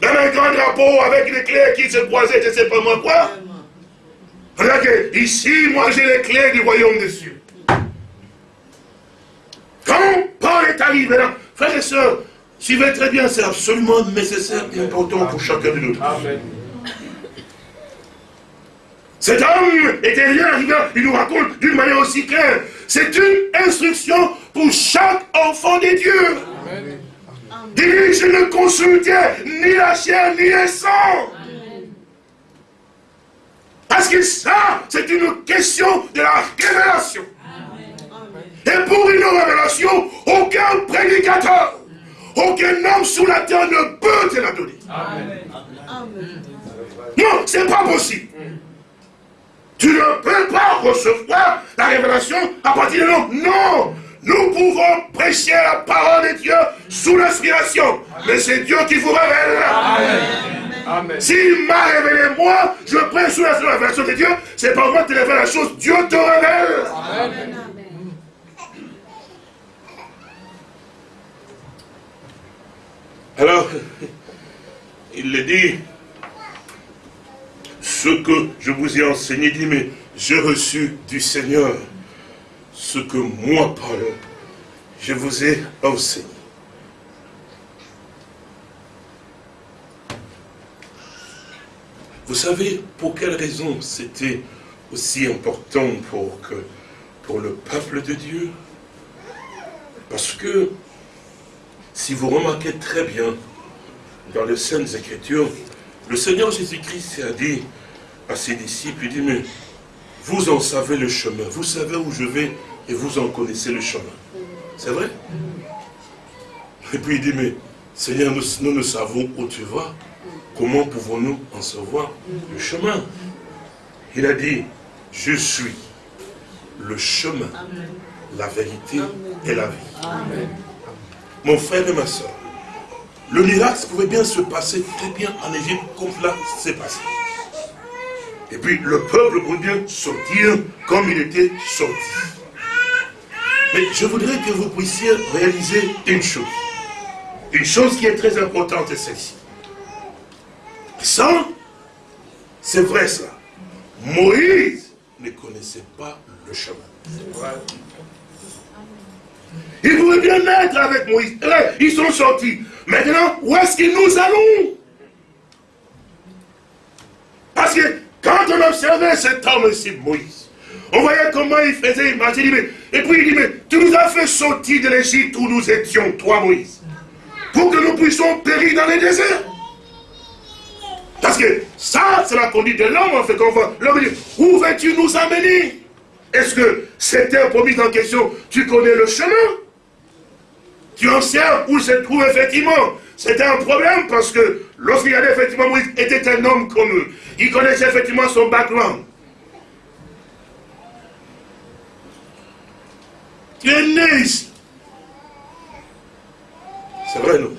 Même un grand drapeau avec les clés qui se croisaient, je ne sais pas moi quoi. Regarde, ici, moi j'ai les clés du royaume des cieux. Quand Paul est arrivé là, frères et sœurs, suivez très bien, c'est absolument nécessaire et important pour chacun de nous. Amen. Cet homme était bien arrivé, il nous raconte d'une manière aussi claire. C'est une instruction pour chaque enfant de Dieu. Amen. je ne consultais ni la chair ni le sang. Parce que ça, c'est une question de la révélation. Et pour une révélation, aucun prédicateur, aucun homme sous la terre ne peut te la donner. Non, c'est pas possible. Tu ne peux pas recevoir la révélation à partir de l'homme. Non, nous pouvons prêcher la parole de Dieu sous l'inspiration. Mais c'est Dieu qui vous révèle. Amen. S'il m'a révélé moi, je prêche sous la révélation de Dieu. C'est pas moi qui révèle la chose, Dieu te révèle. Amen. Alors, il le dit, ce que je vous ai enseigné, dit, mais j'ai reçu du Seigneur ce que moi, Paul, je vous ai enseigné. Vous savez pour quelle raison c'était aussi important pour, que, pour le peuple de Dieu? Parce que, si vous remarquez très bien, dans les Saintes Écritures, le Seigneur Jésus-Christ a dit à ses disciples, il dit, mais vous en savez le chemin, vous savez où je vais et vous en connaissez le chemin. C'est vrai? Et puis il dit, mais Seigneur, nous, nous ne savons où tu vas. Comment pouvons-nous en savoir le chemin? Il a dit, je suis le chemin, la vérité et la vie. Mon frère et ma soeur, le miracle pouvait bien se passer très bien en Égypte comme là s'est passé. Et puis le peuple pouvait bien sortir comme il était sorti. Mais je voudrais que vous puissiez réaliser une chose. Une chose qui est très importante, c'est celle-ci. C'est vrai ça. Moïse ne connaissait pas le chemin. Il pouvait bien être avec Moïse. Ils sont sortis. Maintenant, où est-ce que nous allons? Parce que quand on observait cet homme ici, Moïse, on voyait comment il faisait, il et puis il dit, mais tu nous as fait sortir de l'Égypte où nous étions, toi Moïse, pour que nous puissions périr dans les déserts. Parce que ça, c'est la conduite de l'homme, en fait, qu'on voit. L'homme dit, où veux-tu nous amener? Est-ce que cette pour mise en question, tu connais le chemin? Tu observes où se trouve effectivement. C'était un problème parce que lorsqu'il y avait effectivement Moïse était un homme comme eux. Il connaissait effectivement son background. Tu es né ici. C'est vrai, non?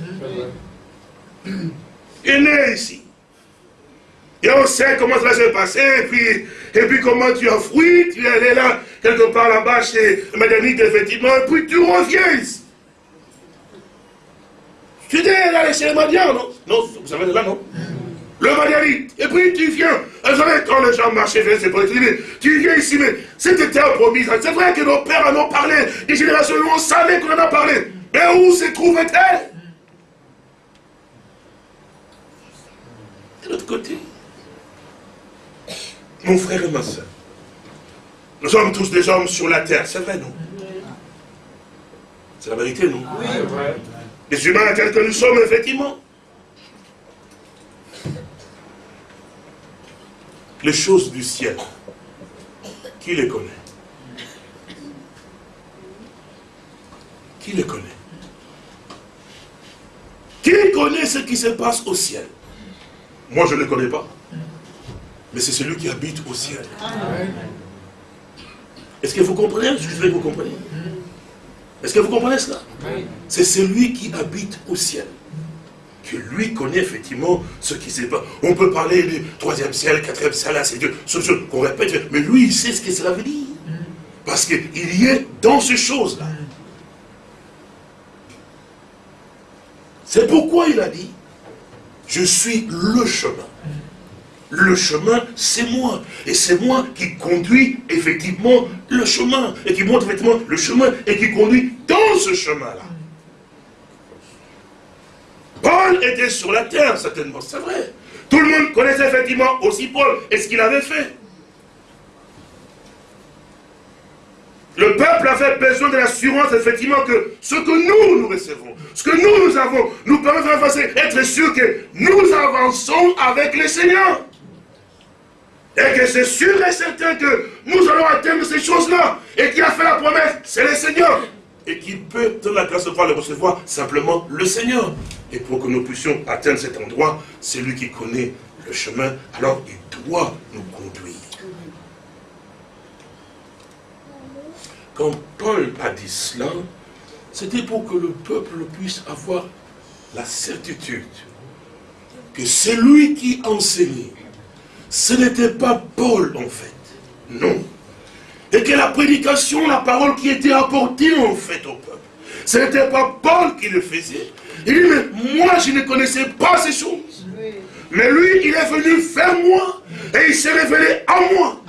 Tu es né ici. Et on sait comment cela s'est passé, et puis, et puis comment tu as fui, tu es allé là, quelque part là-bas chez Madame effectivement, et puis tu reviens ici. Tu es allé chez les Madians, non? Non, vous savez là, non Le Madianite. Et puis tu viens. Vous savez, quand les gens marchaient vers ces politiques, tu viens ici, mais c'était terre promise. C'est vrai que nos pères en ont parlé, des générations, on savait qu'on en a parlé. Mais où se trouvait-elle? De l'autre côté. Mon frère et ma soeur, nous sommes tous des hommes sur la terre, c'est vrai, non? C'est la vérité, non? Les humains tels que nous sommes, effectivement. Les choses du ciel, qui les connaît? Qui les connaît? Qui connaît ce qui se passe au ciel? Moi, je ne les connais pas. Mais c'est celui qui habite au ciel. Est-ce que vous comprenez? Je veux que vous compreniez Est-ce que vous comprenez cela? C'est celui qui habite au ciel. Que lui connaît effectivement ce qui se passe. On peut parler du troisième ciel, quatrième ciel, c'est Dieu. Ce qu'on répète, mais lui, il sait ce que cela veut dire. Parce qu'il y est dans ces choses-là. C'est pourquoi il a dit, je suis le chemin. Le chemin, c'est moi. Et c'est moi qui conduis effectivement le chemin. Et qui montre effectivement le chemin et qui conduit dans ce chemin-là. Paul était sur la terre, certainement, c'est vrai. Tout le monde connaissait effectivement aussi Paul et ce qu'il avait fait. Le peuple avait besoin de l'assurance, effectivement, que ce que nous, nous recevons, ce que nous, nous avons, nous permet d'être sûr que nous avançons avec le Seigneur. Et que c'est sûr et certain que nous allons atteindre ces choses-là. Et qui a fait la promesse, c'est le Seigneur. Et qui peut, dans la grâce de pouvoir le recevoir, simplement le Seigneur. Et pour que nous puissions atteindre cet endroit, c'est lui qui connaît le chemin, alors il doit nous conduire. Quand Paul a dit cela, c'était pour que le peuple puisse avoir la certitude que celui qui enseignait, ce n'était pas Paul en fait, non. Et que la prédication, la parole qui était apportée en fait au peuple, ce n'était pas Paul qui le faisait. Il dit, mais moi je ne connaissais pas ces choses. Mais lui, il est venu faire moi, et il s'est révélé à moi.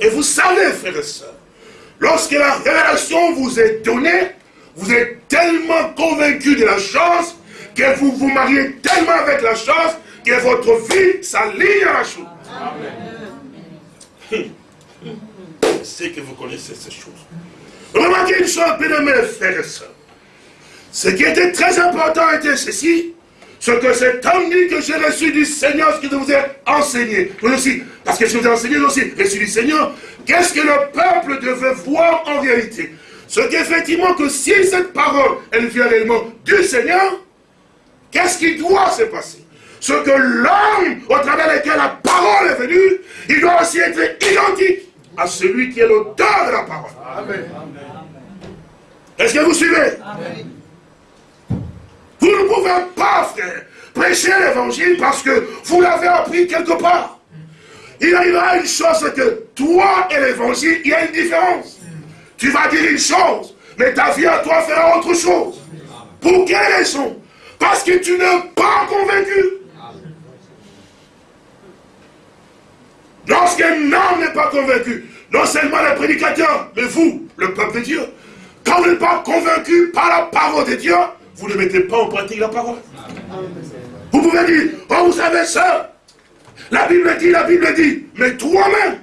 Et vous savez, frères et sœurs, Lorsque la révélation vous est donnée, vous êtes tellement convaincu de la chose que vous vous mariez tellement avec la chose que votre vie s'aligne à la chose. Amen. Je sais que vous connaissez ces choses. Remarquez une chose, bien mes frères et sœurs. Ce qui était très important était ceci, ce que cet homme dit que j'ai reçu du Seigneur, ce que vous ai enseigné. Vous aussi, parce que je vous ai enseigné aussi, reçu du Seigneur, Qu'est-ce que le peuple devait voir en réalité Ce qu'effectivement que si cette parole, elle vient réellement du Seigneur, qu'est-ce qui doit se passer? Ce que l'homme au travers lequel la parole est venue, il doit aussi être identique à celui qui est l'auteur de la parole. Amen. Est-ce que vous suivez? Vous ne pouvez pas, frère, prêcher l'évangile parce que vous l'avez appris quelque part. Il arrivera une chose que toi et l'évangile, il y a une différence. Tu vas dire une chose, mais ta vie à toi fera autre chose. Pour quelle raison? Parce que tu n'es pas convaincu. Lorsqu'un homme n'est pas convaincu, non seulement le prédicateur, mais vous, le peuple de Dieu, quand vous n'êtes pas convaincu par la parole de Dieu, vous ne mettez pas en pratique la parole. Vous pouvez dire, oh vous savez ça, la Bible dit, la Bible dit, mais toi-même,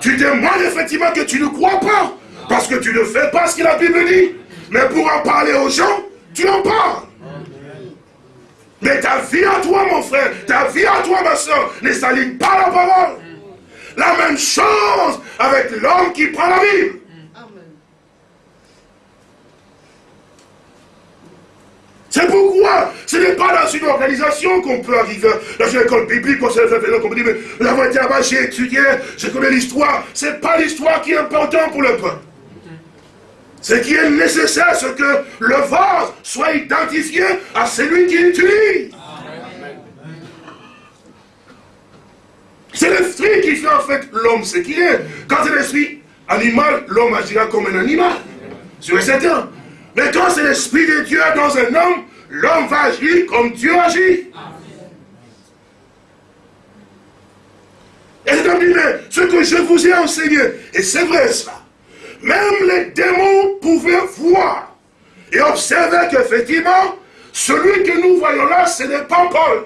tu demandes effectivement que tu ne crois pas, parce que tu ne fais pas ce que la Bible dit. Mais pour en parler aux gens, tu en parles. Mais ta vie à toi, mon frère, ta vie à toi, ma soeur, ne s'aligne pas la parole. La même chose avec l'homme qui prend la Bible. C'est pourquoi ce n'est pas dans une organisation qu'on peut arriver, dans une école biblique, qu'on me dit, mais nous avons été là-bas, j'ai étudié, je connais l'histoire. Ce n'est pas l'histoire qui est importante pour le peuple. Ce qui est nécessaire, c'est que le vase soit identifié à celui qui l'utilise. C'est l'esprit qui fait en fait l'homme ce qu'il est. Quand c'est l'esprit animal, l'homme agira comme un animal. C'est certain. Mais quand c'est l'Esprit de Dieu dans un homme, l'homme va agir comme Dieu agit. Et c'est dit, mais ce que je vous ai enseigné, et c'est vrai ça, même les démons pouvaient voir et observer qu'effectivement, celui que nous voyons là, ce n'est pas Paul.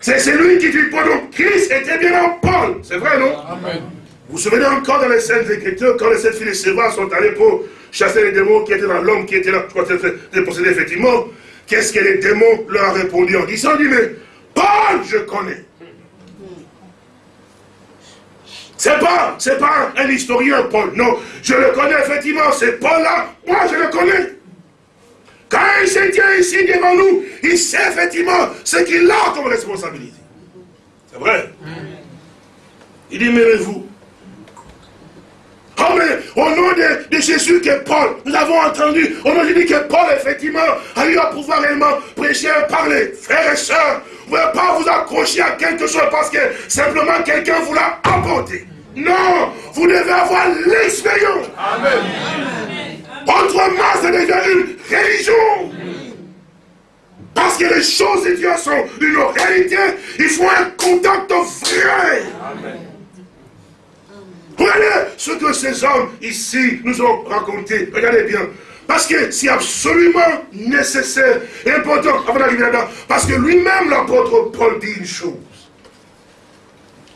C'est celui qui dit, donc Christ était bien en Paul. C'est vrai, non? Amen. Vous vous souvenez encore dans les scènes Écritures, quand les sept filles de Séva sont allés pour chasser les démons qui étaient dans l'homme qui était là, je crois que possédé effectivement, qu'est-ce que les démons leur ont répondu en disant, dit, mais Paul, je connais. C'est pas, c'est pas un historien, Paul. Non, je le connais effectivement. C'est Paul-là. Moi, je le connais. Quand il se tient ici devant nous, il sait effectivement ce qu'il a comme responsabilité. C'est vrai. Il dit, mais vous, Oh, mais au nom de, Jésus que Paul, nous avons entendu, au nom de Jésus que Paul, effectivement, a eu à pouvoir réellement prêcher parler. Frères et sœurs, vous ne pouvez pas vous accrocher à quelque chose parce que simplement quelqu'un vous l'a apporté. Non, vous devez avoir l'expérience. Amen. Autrement, ça devient une religion. Parce que les choses de Dieu sont une réalité, il faut un contact vrai. Amen. Regardez ce que ces hommes ici nous ont raconté. Regardez bien. Parce que c'est absolument nécessaire et important avant d'arriver là-dedans. Parce que lui-même, l'apôtre Paul, dit une chose.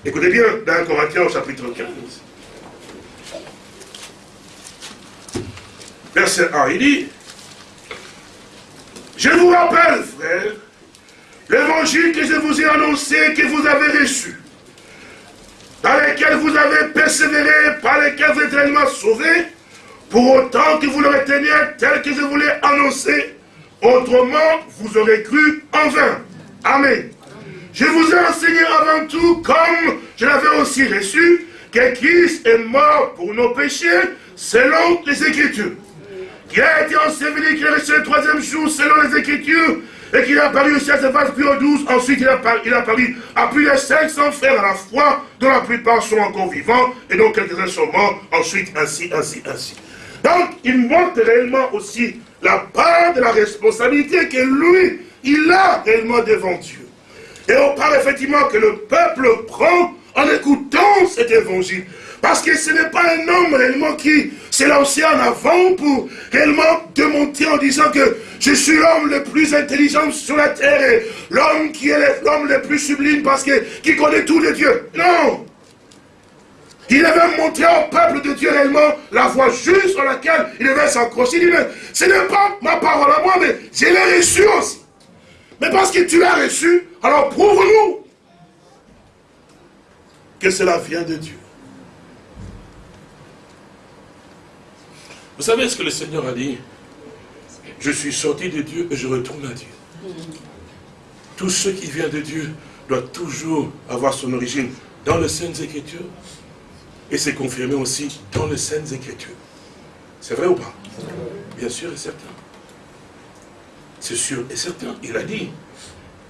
Écoutez bien, dans Corinthiens au chapitre 15. Verset 1, il dit, je vous rappelle, frère, l'évangile que je vous ai annoncé, que vous avez reçu, dans lesquels vous avez persévéré, par lesquels vous êtes réellement sauvés, pour autant que vous le reteniez tel que je vous l'ai annoncé, autrement vous aurez cru en vain. Amen. Je vous ai enseigné avant tout, comme je l'avais aussi reçu, que Christ est mort pour nos péchés, selon les Écritures. Qui a été enseveli, qui est resté le troisième jour, selon les Écritures, et qu'il a apparu à ses phases plus 12, ensuite il a, il a apparu à plus de 500 frères à la fois, dont la plupart sont encore vivants, et dont quelques-uns sont morts, ensuite ainsi, ainsi, ainsi. Donc, il montre réellement aussi la part de la responsabilité que lui, il a réellement devant Dieu. Et on parle effectivement que le peuple prend en écoutant cet évangile. Parce que ce n'est pas un homme réellement qui s'est lancé en avant pour réellement démonter en disant que je suis l'homme le plus intelligent sur la terre et l'homme qui est l'homme le plus sublime parce que qui connaît tous les dieux. Non il avait montré au peuple de Dieu réellement la voie juste sur laquelle il devait s'accrocher. Il dit, mais ce n'est pas ma parole à moi, mais je l'ai reçu aussi. Mais parce que tu l'as reçu, alors prouve-nous que cela vient de Dieu. Vous savez ce que le Seigneur a dit? Je suis sorti de Dieu et je retourne à Dieu. Tout ce qui vient de Dieu doit toujours avoir son origine dans les Saintes Écritures et c'est confirmé aussi dans les Saintes Écritures. C'est vrai ou pas? Bien sûr et certain. C'est sûr et certain. Il a dit,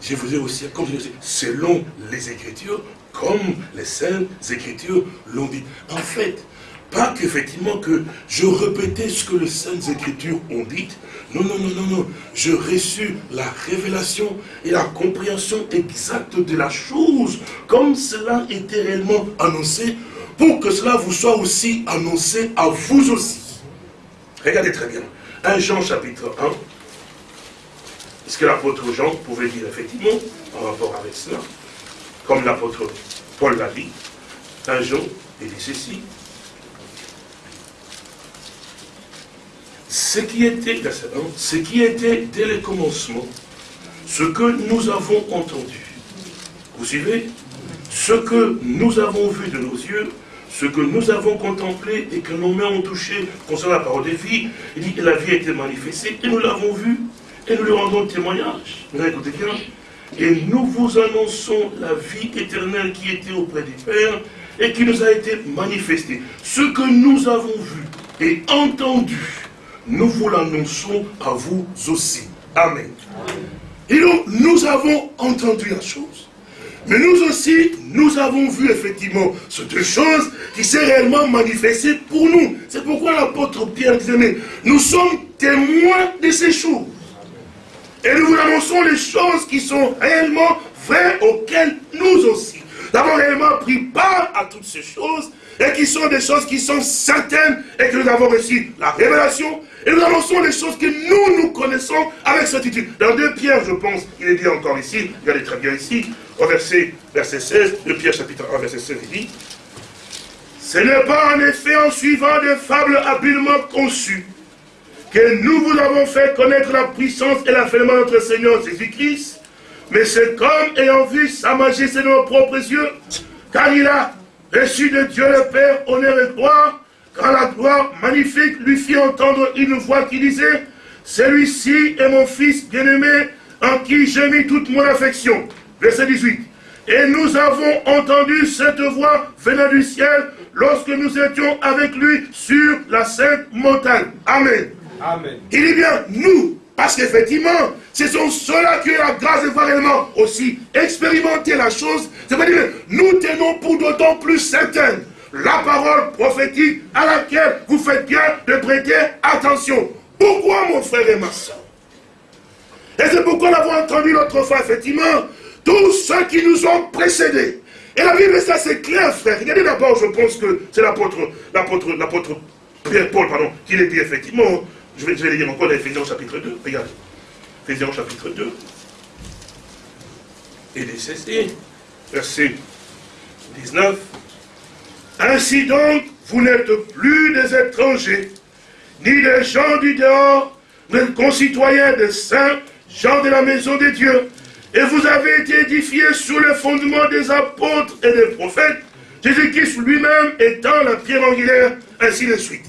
je vous ai aussi, comme selon les Écritures, comme les Saintes Écritures l'ont dit. En fait, pas qu'effectivement que je répétais ce que les Saintes Écritures ont dit. Non, non, non, non, non. Je reçus la révélation et la compréhension exacte de la chose, comme cela était réellement annoncé, pour que cela vous soit aussi annoncé à vous aussi. Regardez très bien. 1 Jean chapitre 1. Ce que l'apôtre Jean pouvait dire effectivement en rapport avec cela, comme l'apôtre Paul l'a dit. 1 Jean, il dit ceci. ce qui était, ce qui était dès le commencement, ce que nous avons entendu. Vous suivez? Ce que nous avons vu de nos yeux, ce que nous avons contemplé et que nos mains ont touché concernant la parole de vie, il dit que la vie a été manifestée et nous l'avons vue et nous lui rendons témoignage. Écoutez bien Et nous vous annonçons la vie éternelle qui était auprès du Père et qui nous a été manifestée. Ce que nous avons vu et entendu, nous vous l'annonçons à vous aussi. Amen. Et donc, nous avons entendu la chose. Mais nous aussi, nous avons vu effectivement ces deux choses qui s'est réellement manifestées pour nous. C'est pourquoi l'apôtre Pierre disait, mais nous sommes témoins de ces choses. Et nous vous annonçons les choses qui sont réellement vraies auxquelles nous aussi. Avons réellement pris part à toutes ces choses et qui sont des choses qui sont certaines et que nous avons reçu la révélation et nous annonçons les choses que nous, nous connaissons avec certitude. Dans 2 Pierre, je pense, il est dit encore ici, regardez très bien ici, au verset, verset 16, 2 Pierre chapitre 1, verset 16, il dit, ce n'est pas en effet en suivant des fables habilement conçues que nous vous avons fait connaître la puissance et l'avènement de notre Seigneur Jésus-Christ, mais c'est comme ayant vu sa majesté de nos propres yeux, car il a reçu de Dieu le Père, honneur et gloire, quand la gloire magnifique lui fit entendre une voix qui disait, celui-ci est mon fils bien-aimé, en qui j'ai mis toute mon affection. Verset 18. Et nous avons entendu cette voix venant du ciel lorsque nous étions avec lui sur la sainte montagne. Amen. Il dit bien, nous, parce qu'effectivement, ce sont ceux-là qui ont la grâce de voir aussi expérimenter la chose. C'est-à-dire, nous tenons pour d'autant plus certaines la parole prophétique à laquelle vous faites bien de prêter attention. Pourquoi, mon frère et ma soeur? Et c'est pourquoi nous avons entendu l'autre fois, effectivement, tous ceux qui nous ont précédés. Et la Bible, ça c'est clair, frère. Regardez d'abord, je pense que c'est l'apôtre, l'apôtre, l'apôtre Pierre Paul, pardon, qui l'a dit effectivement. Je vais, je dire encore dans Ephésiens chapitre 2. Regardez. Ephésiens chapitre 2. Et les ceci, verset 19. Ainsi donc, vous n'êtes plus des étrangers, ni des gens du dehors, mais concitoyens des saints, gens de la maison de Dieu. Et vous avez été édifiés sous le fondement des apôtres et des prophètes, Jésus-Christ lui-même étant la pierre angulaire, ainsi de suite.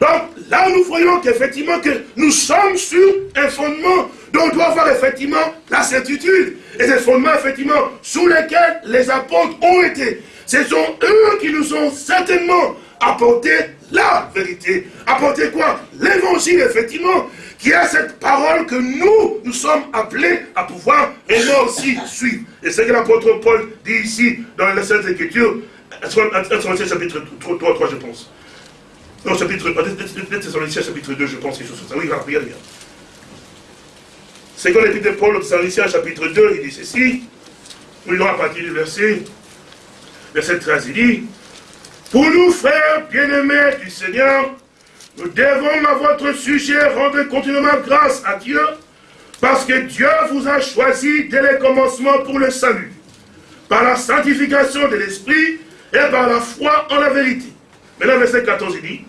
Donc là, nous voyons qu'effectivement, que nous sommes sur un fondement dont on doit avoir effectivement la certitude. Et ces fondements, effectivement, sous lesquels les apôtres ont été. Ce sont eux qui nous ont certainement apporté la vérité. Apporté quoi? L'évangile, effectivement, qui a cette parole que nous, nous sommes appelés à pouvoir et nous aussi suivre. Et c'est ce que l'apôtre Paul dit ici dans la Sainte Écriture, chapitre 3, 3, je pense. Non, chapitre, chapitre 2, je pense, quelque chose ça. Oui, regardez bien. C'est quand l'épître de Paul au Thessaloniciens, chapitre 2, il dit ceci. Nous lisons à partir du verset, verset 13, il dit, Pour nous, frères bien-aimés du Seigneur, nous devons à votre sujet rendre continuellement grâce à Dieu, parce que Dieu vous a choisi dès le commencement pour le salut, par la sanctification de l'Esprit et par la foi en la vérité. Maintenant, verset 14, il dit,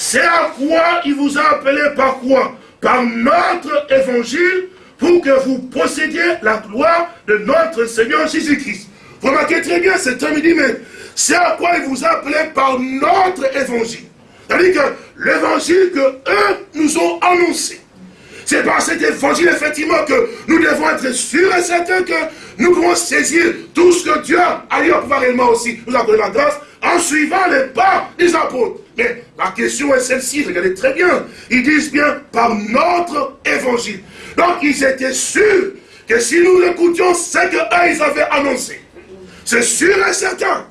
c'est à quoi il vous a appelé par quoi? Par notre évangile, pour que vous possédiez la gloire de notre Seigneur Jésus-Christ. Vous remarquez très bien cet homme, il dit, mais c'est à quoi il vous a appelé par notre évangile? C'est-à-dire que l'évangile que eux nous ont annoncé. C'est par cet évangile, effectivement, que nous devons être sûrs et certains que nous pouvons saisir tout ce que Dieu a eu à pouvoir réellement aussi nous accorder la grâce en suivant les pas des apôtres. Mais la question est celle-ci, regardez très bien. Ils disent bien par notre évangile. Donc ils étaient sûrs que si nous écoutions ce qu'eux ils avaient annoncé, c'est sûr et certain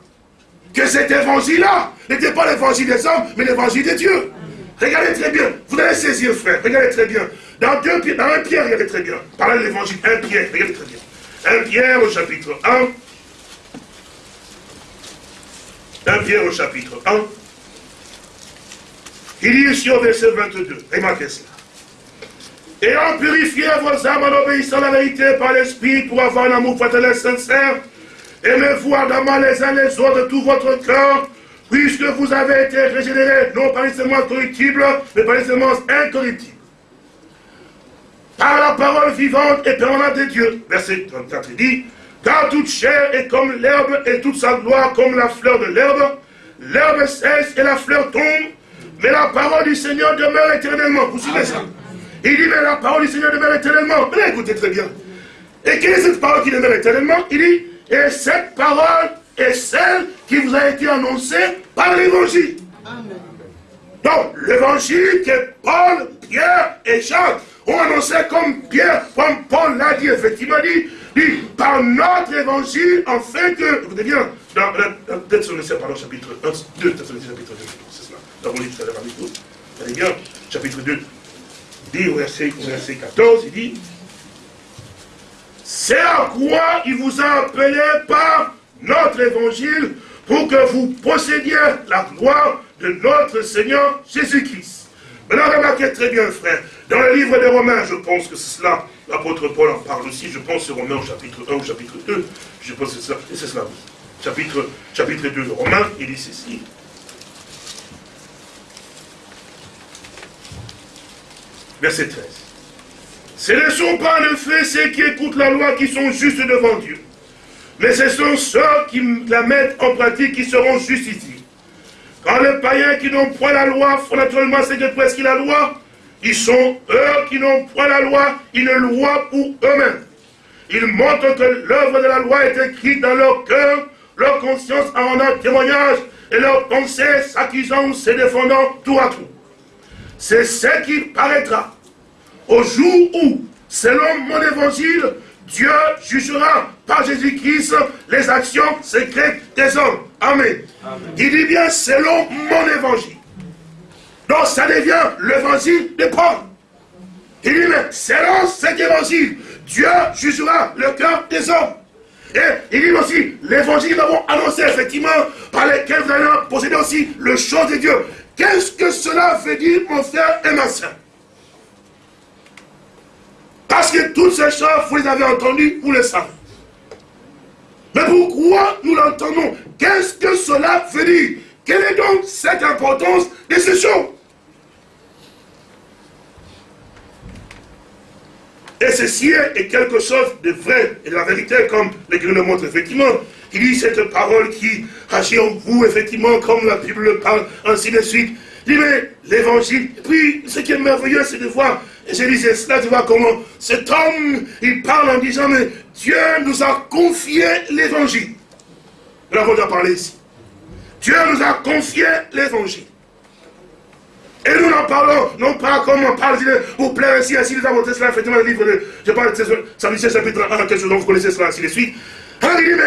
que cet évangile-là n'était pas l'évangile des hommes, mais l'évangile de Dieu. Regardez très bien, vous allez saisir, frère, regardez très bien. Dans, deux, dans un Pierre, regardez très bien. Parlez de l'évangile, un Pierre, regardez très bien. Un Pierre au chapitre 1. Un Pierre au chapitre 1. Il dit ici au verset 22, remarquez cela. Ayant purifié vos âmes en obéissant à la vérité par l'Esprit pour avoir un amour fraternel sincère, aimez-vous ardemment les uns les autres de tout votre cœur, puisque vous avez été régénérés, non par une semence corruptible, mais par une semence incorruptible. Par la parole vivante et permanente de Dieu. Verset 34, il dit, car toute chair est comme l'herbe et toute sa gloire comme la fleur de l'herbe. L'herbe cesse et la fleur tombe, mais la parole du Seigneur demeure éternellement. Vous suivez ça Il dit, mais la parole du Seigneur demeure éternellement. Mais écoutez très bien. Et quelle est cette parole qui demeure éternellement? Il dit, et cette parole est celle qui vous a été annoncée par l'évangile. Donc, l'évangile que Paul, Pierre et Jacques ont annoncé comme Pierre, comme Paul l'a dit, effectivement dit, dit, par notre évangile, en fait que, écoutez bien, dans, dans, dans pardon, chapitre 1, 2, Thessaloniciens chapitre 2, livre tout avec vous, bien, chapitre 2, dit au verset, au verset 14, il dit, c'est à quoi il vous a appelé par notre évangile pour que vous possédiez la gloire de notre Seigneur Jésus-Christ? Maintenant, remarquez très bien, frère, dans le livre des Romains, je pense que c'est cela, l'apôtre Paul en parle aussi, je pense Romains au chapitre 1 ou chapitre 2, je pense que c'est cela, c'est cela. Chapitre, chapitre 2 de Romains, il dit ceci. Verset 13. Ce ne sont pas en effet ceux qui écoutent la loi qui sont justes devant Dieu, Mais ce sont ceux qui la mettent en pratique qui seront justifiés. Quand les païens qui n'ont point la loi font naturellement ce que presque la loi, ils sont eux qui n'ont point la loi, une loi pour eux-mêmes. Ils montrent que l'œuvre de la loi est écrite dans leur cœur, leur conscience en un témoignage, et leur pensée s'accusant ou se défendant tout à tout. C'est ce qui paraîtra au jour où, selon mon évangile, Dieu jugera par Jésus-Christ les actions secrètes des hommes. Amen. Il dit bien selon mon évangile. Donc ça devient l'évangile de Paul. Il dit mais selon cet évangile, Dieu jugera le cœur des hommes. Et il dit aussi, l'évangile nous avons annoncé effectivement, par lesquels vous allez posséder aussi le chant de Dieu. Qu'est-ce que cela veut dire, mon frère et ma soeur Parce que toutes ces choses, vous les avez entendues, vous les savez. Mais pourquoi nous l'entendons? Qu'est-ce que cela veut dire? Quelle est donc cette importance de ces choses Et ceci est quelque chose de vrai et de la vérité, comme l'Église le montre effectivement. Il dit cette parole qui agit en vous, effectivement, comme la Bible le parle, ainsi de suite. Il dit, mais l'évangile, puis ce qui est merveilleux, c'est de voir, et je disais cela, tu vois comment cet homme, il parle en disant, mais Dieu nous a confié l'évangile. Nous l'avons déjà parlé ici. Dieu nous a confié l'évangile. Et nous en parlons, non pas comme on parle, vous plaît ainsi, ainsi, nous avons cela, effectivement, le livre de, je parle de Saint chapitre 1, quelque chose dont vous connaissez cela, ainsi de suite.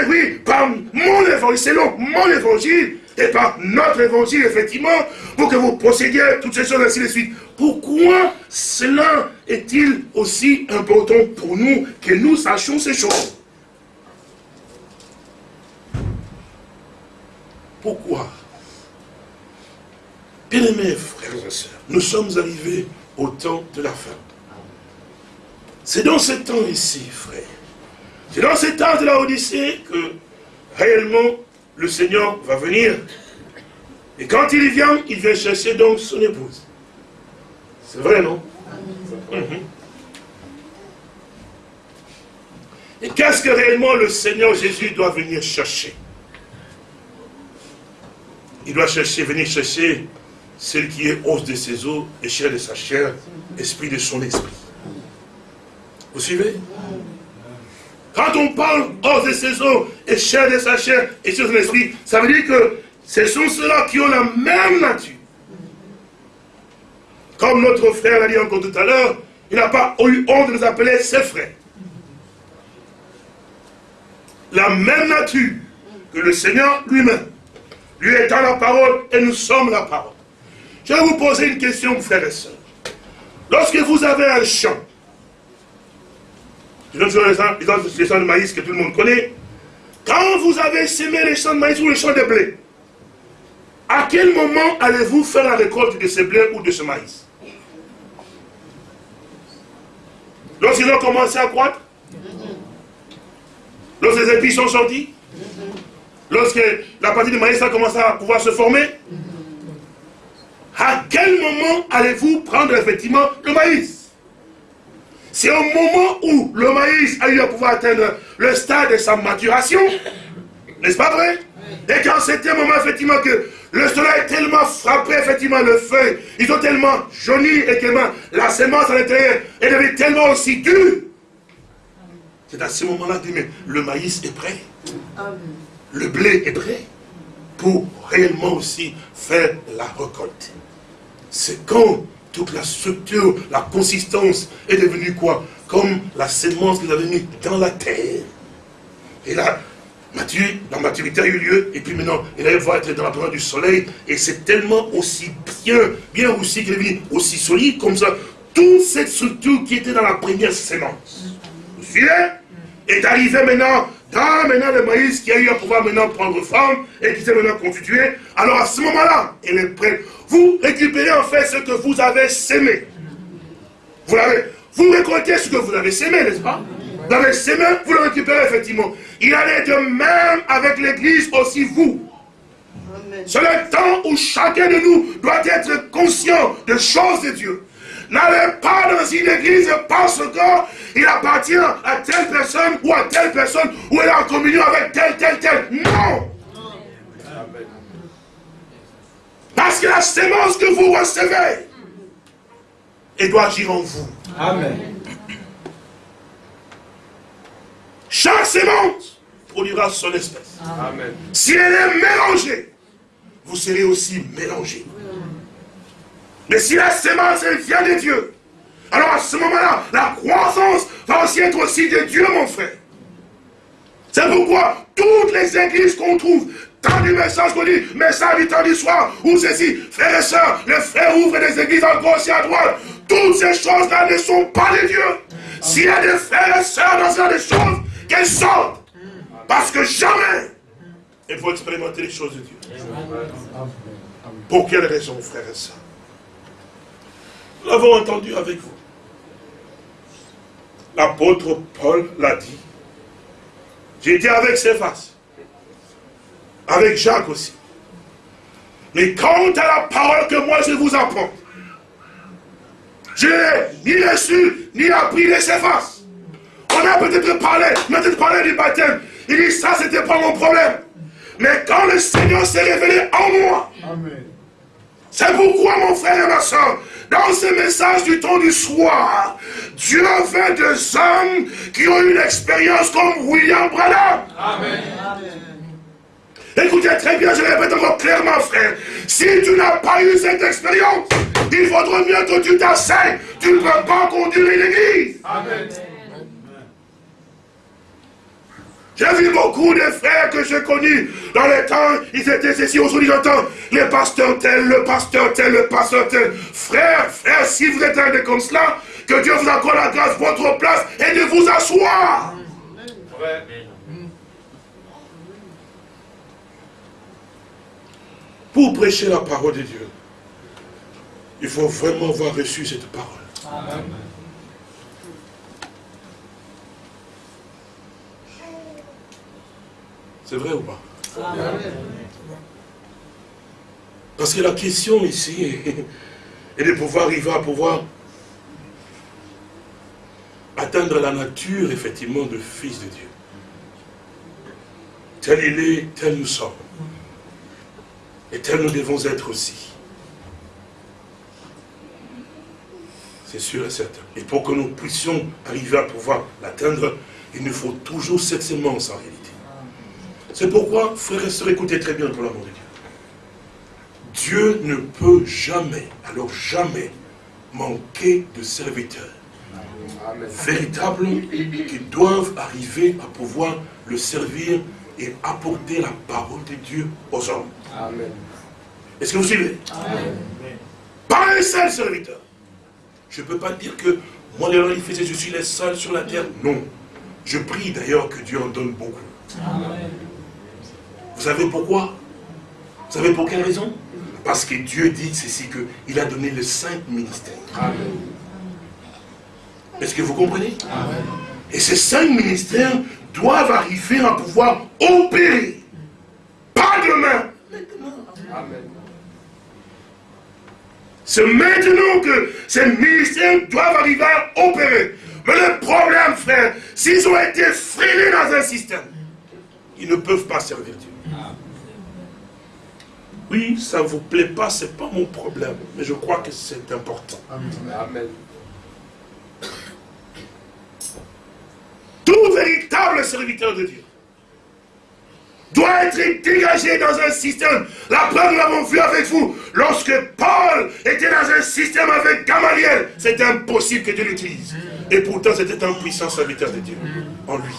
Oui, par mon évangile, selon mon évangile, et par notre évangile, effectivement, pour que vous possédiez toutes ces choses, ainsi de suite. Pourquoi cela est-il aussi important pour nous que nous sachions ces choses? Pourquoi? Bien-aimés frères et sœurs, nous sommes arrivés au temps de la fin. C'est dans ce temps ici, frère. C'est dans ce temps de la Odyssée que réellement le Seigneur va venir. Et quand il vient, il vient chercher donc son épouse. C'est vrai, non? Mhm. Et qu'est-ce que réellement le Seigneur Jésus doit venir chercher? Il doit chercher, venir chercher celle qui est os de ses os et chair de sa chair, esprit de son esprit. Vous suivez? Quand on parle os de ses os et chair de sa chair et de son esprit, ça veut dire que ce sont ceux-là qui ont la même nature. Comme notre frère l'a dit encore tout à l'heure, il n'a pas eu honte de nous appeler ses frères. La même nature que le Seigneur lui-même. Lui étant la parole et nous sommes la parole. Je vais vous poser une question, frères et sœurs. Lorsque vous avez un champ, je donne les champs de maïs que tout le monde connaît, quand vous avez semé les champs de maïs ou les champs de blé, à quel moment allez-vous faire la récolte de ce blé ou de ce maïs? Lorsqu'ils ont commencé à croître Lorsque les épis sont sortis Lorsque la partie de maïs a commencé à pouvoir se former à quel moment allez-vous prendre effectivement le maïs? C'est au moment où le maïs a eu à pouvoir atteindre le stade de sa maturation. N'est-ce pas vrai? Et quand c'était un moment effectivement que le soleil est tellement frappé effectivement le feu, ils ont tellement jauni et que la semence à l'intérieur est devenue tellement aussi dure. C'est à ce moment-là que le maïs est prêt. Le blé est prêt pour réellement aussi faire la récolte c'est quand toute la structure, la consistance est devenue quoi? Comme la sémence que vous avez mis dans la terre. Et là, la maturité a eu lieu, et puis maintenant, elle va être dans la présence du soleil, et c'est tellement aussi bien, bien aussi est aussi solide comme ça. Toute cette structure qui était dans la première sémence, vous suivez? Est arrivée maintenant dans maintenant le maïs qui a eu à pouvoir maintenant prendre forme et qui s'est maintenant constitué, alors à ce moment-là, elle est prête. Vous récupérez en fait ce que vous avez sémé. Vous, vous récoltez ce que vous avez sémé, n'est-ce pas? Vous avez sémé, vous le récupérez effectivement. Il allait de même avec l'église aussi vous. C'est le temps où chacun de nous doit être conscient des choses de Dieu. N'allez pas dans une église parce qu'il appartient à telle personne ou à telle personne ou il est en communion avec tel, tel, tel. Non Parce que la sémence que vous recevez, elle doit agir en vous. Amen. Chaque sémence produira son espèce. Amen. Si elle est mélangée, vous serez aussi mélangés. Mais si la sémence vient de Dieu, alors à ce moment-là, la croissance va aussi être aussi de Dieu, mon frère. C'est pourquoi toutes les églises qu'on trouve, tant du message qu'on dit, message du temps du soir, ou ceci, frères et sœurs, les frères ouvrent des églises à gauche et à droite, toutes ces choses-là ne sont pas de Dieu. S'il y a des frères et sœurs dans ce choses, qu'elles sortent. Parce que jamais il faut expérimenter les choses de Dieu. Pour quelle raison, frères et sœurs? Nous l'avons entendu avec vous. L'apôtre Paul l'a dit. J'ai dit avec ses faces. Avec Jacques aussi. Mais quant à la parole que moi je vous apprends, je n'ai ni reçu, ni appris de ses faces. On a peut-être parlé, peut-être parlé du baptême. Il dit ça, c'était pas mon problème. Mais quand le Seigneur s'est révélé en moi, c'est pourquoi, mon frère et ma soeur, dans ce message du temps du soir, Dieu fait des hommes qui ont eu une expérience comme William Branham. Amen. Écoutez très bien, je répète encore clairement, frère. Si tu n'as pas eu cette expérience, il faudrait mieux que tu t'asseyes. Tu ne peux pas conduire une église. Amen. J'ai vu beaucoup de frères que j'ai connus dans les temps, ils étaient ceci, aujourd'hui j'entends les pasteurs tel, le pasteur tel, le pasteur tel. Frère, frère, si vous êtes un de comme cela, que Dieu vous accorde la grâce, votre place, et de vous asseoir. Pour prêcher la parole de Dieu, il faut vraiment avoir reçu cette parole. Amen. C'est vrai ou pas? Parce que la question ici est de pouvoir arriver à pouvoir atteindre la nature, effectivement, de fils de Dieu. Tel il est, tel nous sommes. Et tel nous devons être aussi. C'est sûr et certain. Et pour que nous puissions arriver à pouvoir l'atteindre, il nous faut toujours cette sémence en réalité. C'est pourquoi, frères et sœurs, écoutez très bien pour l'amour de Dieu. Dieu ne peut jamais, alors jamais, manquer de serviteurs véritables qui doivent arriver à pouvoir le servir et apporter la parole de Dieu aux hommes. Est-ce que vous suivez? Pas un seul serviteur. Je ne peux pas dire que moi, les il faisait, je suis le seul sur la terre. Non. Je prie d'ailleurs que Dieu en donne beaucoup. Amen. Vous savez pourquoi? Vous savez pour quelle raison? Parce que Dieu dit ceci, qu'il a donné les cinq ministères. Est-ce que vous comprenez? Et ces cinq ministères doivent arriver à pouvoir opérer. Pas demain, maintenant. C'est maintenant que ces ministères doivent arriver à opérer. Mais le problème, frère, s'ils ont été freinés dans un système, ils ne peuvent pas servir Dieu. Oui, ça ne vous plaît pas, ce n'est pas mon problème. Mais je crois que c'est important. Amen. Tout véritable serviteur de Dieu doit être dégagé dans un système. La preuve, nous l'avons vu avec vous. Lorsque Paul était dans un système avec Gamaliel, c'était impossible que Dieu l'utilise. Et pourtant, c'était un puissant serviteur de Dieu en lui.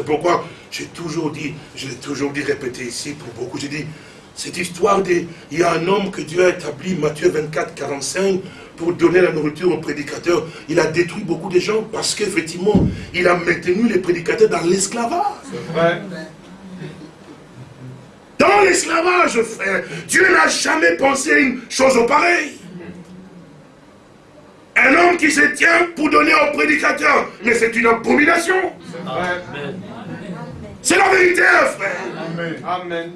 C'est pourquoi j'ai toujours dit, je l'ai toujours dit, répété ici pour beaucoup, j'ai dit, cette histoire de, il y a un homme que Dieu a établi, Matthieu 24, 45, pour donner la nourriture aux prédicateurs. Il a détruit beaucoup de gens parce qu'effectivement, il a maintenu les prédicateurs dans l'esclavage. C'est vrai. Dans l'esclavage, frère, Dieu n'a jamais pensé une chose pareille. Un homme qui se tient pour donner au prédicateur. Mais c'est une abomination. C'est la vérité, frère. Amen.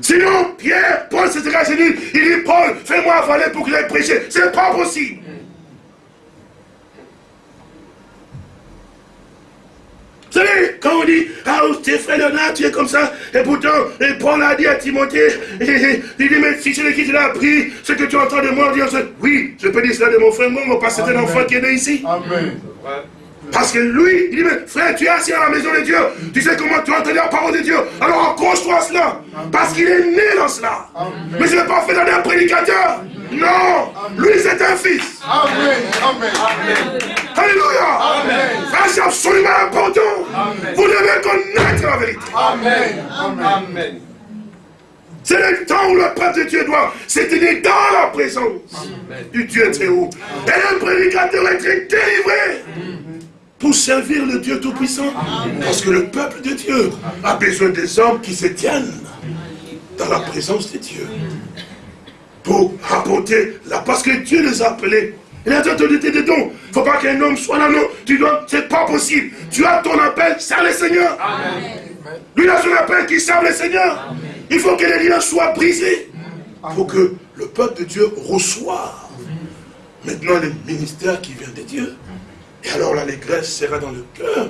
Sinon, Pierre, Paul, c'est il dit, il dit, Paul, fais-moi avaler pour qu'il ait prêché. C'est pas possible. Vous savez, quand on dit, ah, tes frères Léonard, tu es comme ça, et pourtant, et Paul a dit à Timothée, il dit, mais si c'est qui te l'a appris, ce que tu entends de moi, dire, oui, je peux dire cela de mon frère, mon parce que c'est un enfant qui est né ici. Amen. Parce que lui, il dit, mais frère, tu es assis à la maison de Dieu. Tu sais comment tu as entendu la parole de Dieu. Alors accroche-toi cela. Parce qu'il est né dans cela. Mais je ne l'ai pas fait dans un prédicateur. Non. Lui, c'est un fils. Amen. Amen. Alléluia. c'est absolument important. Vous devez connaître la vérité. Amen. Amen. C'est le temps où le peuple de Dieu doit se tenir dans la présence du Dieu très haut. Et le prédicateur est délivré pour servir le Dieu Tout-Puissant. Parce que le peuple de Dieu a besoin des hommes qui se tiennent dans la présence de Dieu. Pour apporter la... Parce que Dieu les a appelés. Il a dit des dons. Il ne faut pas qu'un homme soit là, non. Tu dois, c'est pas possible. Tu as ton appel, serre le Seigneur. Lui, il a son appel qui serve le Seigneur. Il faut que les liens soient brisés. Il faut que le peuple de Dieu reçoive maintenant le ministère qui vient de Dieu. Et alors l'allégresse sera dans le cœur.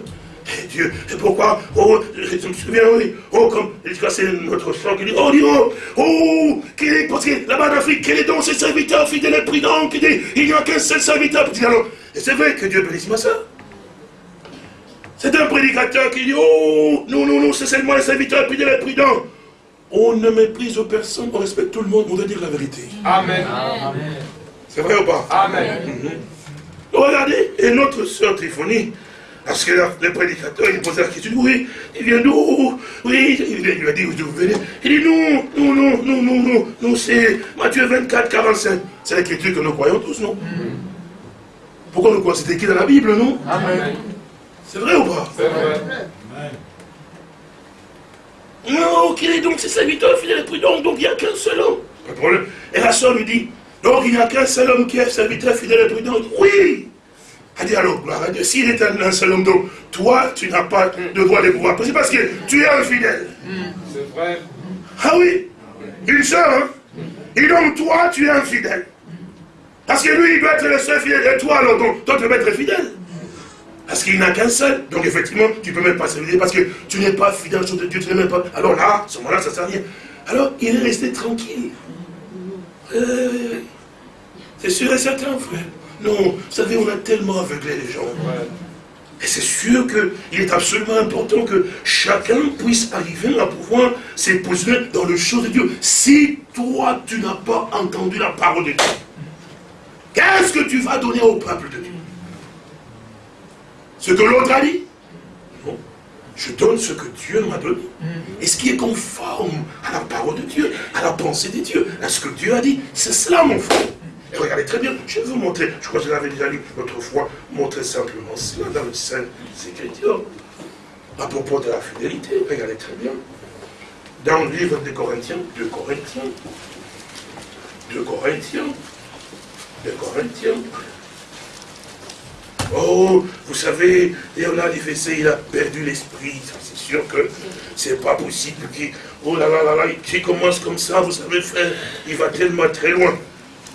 Et Dieu, et pourquoi? Oh, je me souviens, oui, oh, comme, c'est notre soeur qui dit, oh, dit, oh, oh, est, parce que là-bas en Afrique, quel est donc ce serviteur fidèle et prudent qui dit, il n'y a qu'un seul serviteur? Alors, et c'est vrai que Dieu bénisse ma soeur. C'est un prédicateur qui dit, oh, non, non, non, c'est seulement le serviteur fidèle et prudent. On ne méprise personne, on respecte tout le monde, on doit dire la vérité. Amen. C'est vrai ou pas? Amen. Mhm. Regardez, et notre soeur Triphonie, parce que le prédicateur, il posait la question, oui, il vient d'où? Oui, il lui a dit, vous venez Il dit, non, non, non, non, non, non, non, c'est Matthieu 24, 45. C'est l'écriture que nous croyons tous, non? Pourquoi nous croyons? C'est écrit dans la Bible, non? Amen. C'est vrai ou pas? C'est vrai. Non, qu'il est donc ses serviteurs fidèles et prudents, donc il n'y a qu'un seul homme. Pas de problème. Et la soeur lui dit, donc il n'y a qu'un seul homme qui est serviteur fidèle et prudent. Oui Elle dit alors, gloire à Dieu, s'il est un seul homme, donc toi, tu n'as pas de droit de pouvoir C'est parce que tu es infidèle. C'est vrai. Ah oui Une seule, hein Et donc toi, tu es infidèle. Parce que lui, il doit être le seul fidèle. Et toi, alors, donc, toi, tu peux être fidèle. Parce qu'il n'a qu'un seul. Donc effectivement, tu ne peux même pas servir parce que tu n'es pas fidèle sur Dieu, tu n'es même pas. Alors là, à ce moment-là, ça ne sert à rien. Alors, il est resté tranquille. Euh, c'est sûr et certain, frère. Non, vous savez, on a tellement aveuglé les gens. Et c'est sûr qu'il est absolument important que chacun puisse arriver à pouvoir se positionner dans le chose de Dieu. Si toi, tu n'as pas entendu la parole de Dieu, qu'est-ce que tu vas donner au peuple de Dieu? Ce que l'autre a dit? Je donne ce que Dieu m'a donné. Et ce qui est conforme à la parole de Dieu, à la pensée de Dieu, à ce que Dieu a dit? C'est cela, mon frère. Et regardez très bien, je vais vous montrer, je crois que je l'avais déjà lu l'autre fois, montrer simplement cela dans le Saint Écriture. À propos de la fidélité, regardez très bien. Dans le livre des Corinthiens, de Corinthiens, de Corinthiens, de Corinthiens. Oh, vous savez, Léonard Fessé, il a perdu l'esprit. C'est sûr que c'est pas possible qu'il. Oh là là là là, qui commence comme ça, vous savez, frère, il va tellement très loin.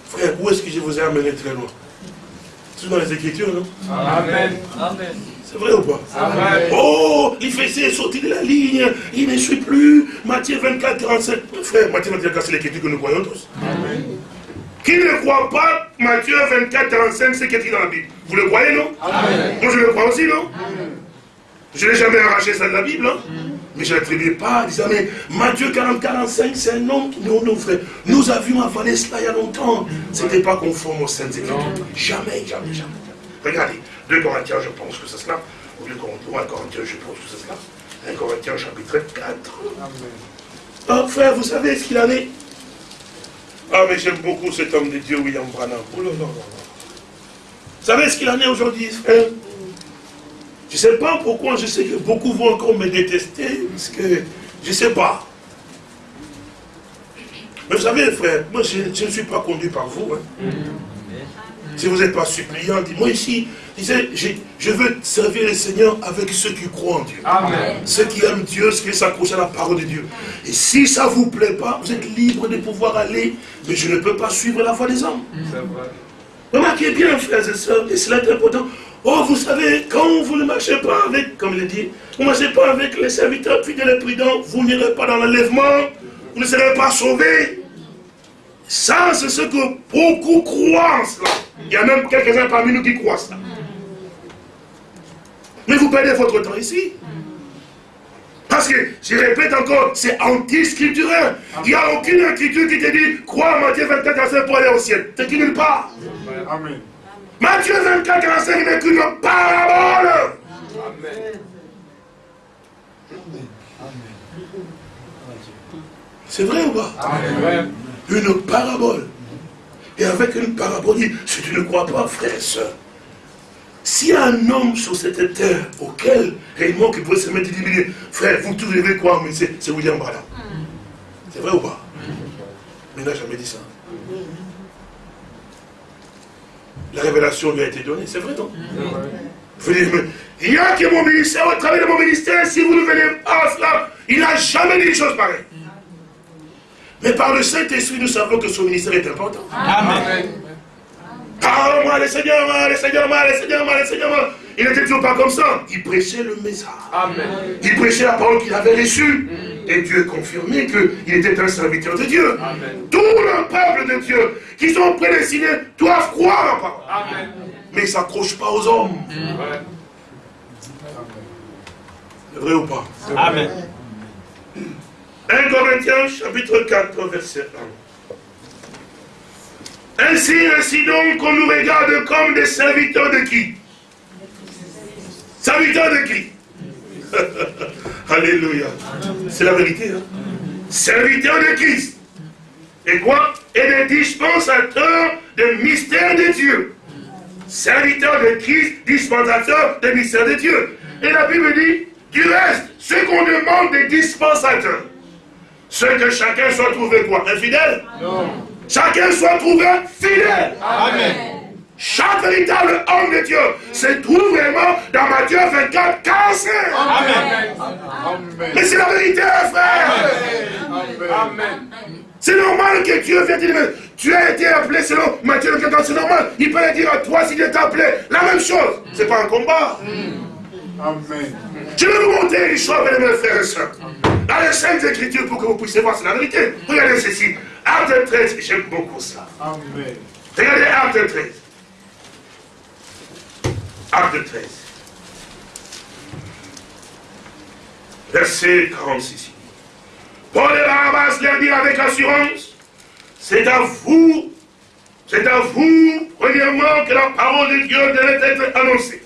Frère, où est-ce que je vous ai amené très loin? C'est dans les Écritures, non? Amen. Amen. C'est vrai ou pas? Amen. Oh, il fait est sorti de la ligne, il ne suit plus. Matthieu 24, 45. Frère, Matthieu 24, 45, c'est l'écriture que nous croyons tous. Amen. Qui ne croit pas Matthieu 24, 45, c'est écrit dans la Bible Vous le croyez, non Amen. Moi, je le crois aussi, non Amen. Je n'ai jamais arraché ça de la Bible, hein mais je n'attribuais pas en disant, mais Matthieu 40, 45, c'est un homme qui nous, nous, frère. Nous avions avalé cela il y a longtemps. Ce n'était pas conforme aux Saintes Écritures. Jamais, jamais, jamais. Regardez, 2 Corinthiens, je pense que c'est cela. Ou 2 Corinthiens, je pense que c'est cela. 1 Corinthiens, chapitre 4. Oh, frère, vous savez ce qu'il en est? Ah, mais j'aime beaucoup cet homme de Dieu, William Branham. Oh là là là Vous savez ce qu'il en est aujourd'hui, frère je ne sais pas pourquoi, je sais que beaucoup vont encore me détester, parce que je ne sais pas. Mais vous savez, frère, moi je, ne suis pas conduit par vous. Hein. Si vous n'êtes pas suppliant, dis-moi ici, disais, je veux servir le Seigneur avec ceux qui croient en Dieu. Amen. Ceux qui aiment Dieu, ceux qui s'accrochent à la parole de Dieu. Et si ça ne vous plaît pas, vous êtes libre de pouvoir aller, mais je ne peux pas suivre la voie des hommes. Remarquez bien, frères et sœurs, et cela est important. Oh, vous savez, quand vous ne marchez pas avec, comme il dit, vous ne marchez pas avec les serviteurs fidèles et prudents, vous n'irez pas dans l'enlèvement, vous ne serez pas sauvés. Ça, c'est ce que beaucoup croient en cela. Il y a même quelques-uns parmi nous qui croient cela. Mais vous perdez votre temps ici. Parce que, je répète encore, c'est anti-scripturel. Il n'y a aucune écriture qui te dit, crois Matthieu 24, 45 pour aller au ciel. C'est nulle part. Amen. Matthieu 24, 45 n'est qu'une parabole. Amen. C'est vrai ou pas? Amen. Une parabole. Et avec une parabole, si tu ne crois pas, frère et soeur, s'il y a un homme sur cette terre auquel réellement qui pourrait se mettre et dire, frère, vous tous devez croire, mais c'est William Branham. C'est vrai ou pas? Mais il n'a jamais dit ça. La révélation lui a été donnée, c'est vrai non? Il y a que mon ministère, au travers de mon ministère, si vous ne venez pas à cela, il n'a jamais dit une chose pareille. Mais par le Saint-Esprit, nous savons que son ministère est important. Amen. Parle-moi, le Seigneur, le Seigneur, le Seigneur, le Seigneur. Il n'était toujours pas comme ça. Il prêchait le message. Amen. Il prêchait la parole qu'il avait reçue. Et Dieu confirmait qu'il était un serviteur de Dieu. Amen. Tout le peuple de Dieu qui sont prédestinés doivent croire en parole. Amen. Mais ils ne s'accrochent pas aux hommes. C'est vrai ou pas? Amen. 1 Corinthiens chapitre 4 verset 1. Ainsi, ainsi donc qu'on nous regarde comme des serviteurs de qui? Serviteurs de qui? Alléluia. C'est la vérité. Hein? Serviteurs de Christ. Et quoi? Et des dispensateurs des mystères de Dieu. Serviteurs de Christ, dispensateurs des mystères de Dieu. Et la Bible dit, du reste, ce qu'on demande des dispensateurs, ce que chacun soit trouvé quoi Infidèle? Non. Chacun soit trouvé fidèle. Amen. Chaque véritable homme de Dieu se trouve vraiment dans Matthieu 24, 45. Amen. Amen. Mais c'est la vérité, frère. Amen. Amen. C'est normal que Dieu vienne dire, tu as été appelé selon Matthieu 24, c'est normal. Il peut le dire à toi s'il est appelé. La même chose. C'est pas un combat. Amen. Je vais vous montrer les choses, mes frères et sœurs dans les Saintes Écritures pour que vous puissiez voir, c'est la vérité. Regardez ceci. Acte 13, j'aime beaucoup ça. Amen. Regardez Acte 13. Acte 13. Verset 46. Paul et Barabbas leur dit avec assurance, c'est à vous, c'est à vous, premièrement, que la parole de Dieu devait être annoncée.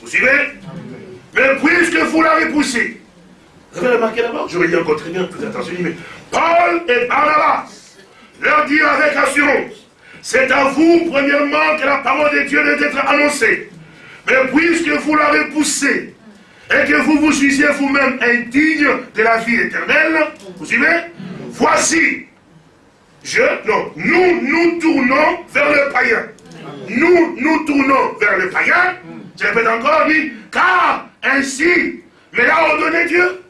Vous suivez? Mais puisque vous l'avez poussée, vous avez remarqué d'abord Je dire encore très bien, faites attention, mais Paul et Barnabas leur dire avec assurance, c'est à vous, premièrement, que la parole de Dieu doit être annoncée. Mais puisque vous l'avez poussée, et que vous vous jugez vous-même indigne de la vie éternelle, vous suivez Voici, je, non, nous nous tournons vers le païen. Nous nous tournons vers le païen. Je répète encore, dit, car ainsi mais l'a ordonné Dieu.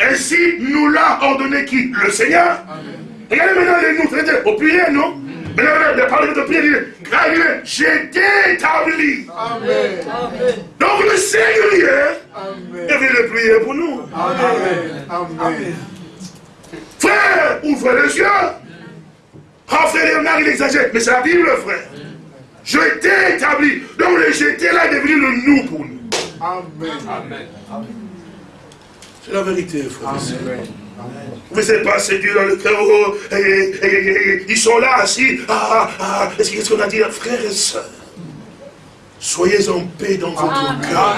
Ainsi nous l'a ordonné qui? Le Seigneur. Regardez maintenant les nous, au pluriel, non? Maintenant, le parler de pluriel, j'ai établi. Amen. Donc le Seigneur, vient le prier pour nous. Amen. Amen. Frère, ouvre les yeux. Oh, frère Léonard, il exagère, mais c'est la Bible, frère. Je t'ai établi. Donc le j'étais là est devenu le nous pour nous. Amen. Amen. C'est la vérité, frère. Vous n'êtes pas séduit dans le cœur. Oh, ils sont là assis. Ah, ah, ah. Qu'est-ce qu'on a dit, frères et sœurs? Soyez en paix dans votre cœur.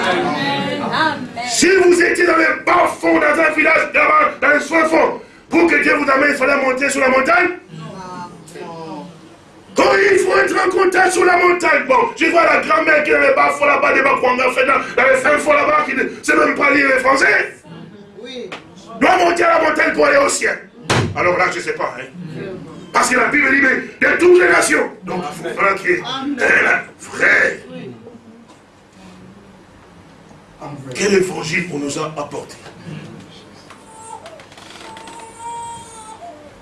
Si vous étiez dans les bas fonds, dans un village, dans le soin fond, pour que Dieu vous amène, il fallait monter sur la montagne quand il faut être en contact sur la montagne, bon, je vois la grand-mère qui est dans les bas fonds là-bas, des bas dans, dans les fins fonds là-bas, qui ne sait même pas lire les français. Doit monter à la montagne pour aller au ciel. Alors là, je ne sais pas. Hein. Parce que la Bible dit, mais de toutes les nations. Donc il faut faire qu'il y ait un vrai. Quel évangile on nous a apporté?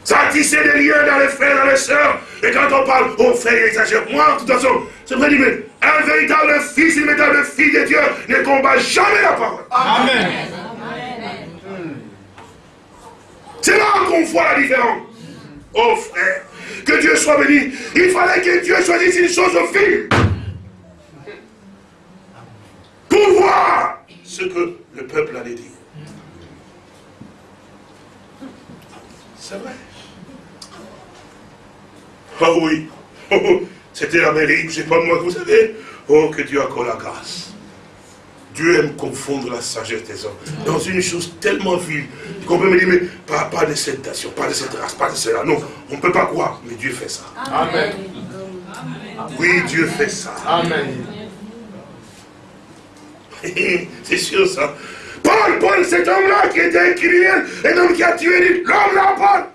Ça a tissé des liens dans les frères, dans les sœurs. Et quand on parle, oh frère, il exagère. Moi, de toute façon, c'est vrai, mais un véritable fils, une véritable fille de Dieu ne combat jamais la parole. Amen. C'est là qu'on voit la différence. Oh frère, que Dieu soit béni. Il fallait que Dieu choisisse une chose au fil. Pour voir ce que le peuple allait dire. C'est vrai. Ah oui, oh, c'était l'Amérique, sais pas moi, vous savez. Oh, que Dieu accorde la grâce. Dieu aime confondre la sagesse des hommes dans une chose tellement vile qu'on peut me dire, mais pas, pas de cette nation, pas de cette race, pas de cela. Non, on ne peut pas croire, mais Dieu fait ça. Amen. Oui, Dieu fait ça. Amen. C'est sûr ça. Paul, Paul, cet homme-là qui était un criminel, un homme qui a tué l'homme là, Paul.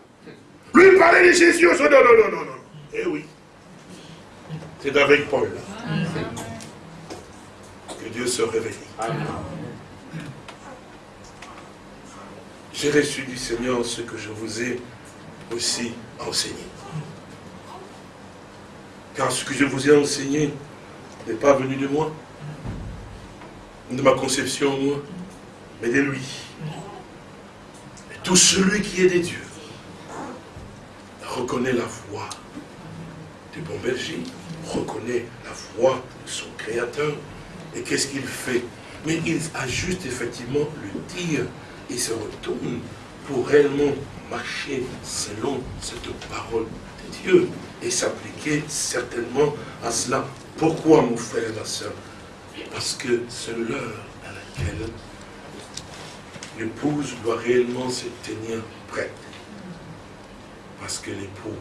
Lui parlait de Jésus. Non, non, non, non, non. Eh oui. C'est avec Paul que Dieu se réveille. J'ai reçu du Seigneur ce que je vous ai aussi enseigné. Car ce que je vous ai enseigné n'est pas venu de moi, de ma conception, moi, mais de lui. Et tout celui qui est des dieux reconnaît la voix du bon berger, reconnaît la voix de son créateur. Et qu'est-ce qu'il fait? Mais il ajuste effectivement le tir et se retourne pour réellement marcher selon cette parole de Dieu et s'appliquer certainement à cela. Pourquoi, mon frère et ma soeur Parce que c'est l'heure à laquelle l'épouse doit réellement se tenir prête. Parce que l'époux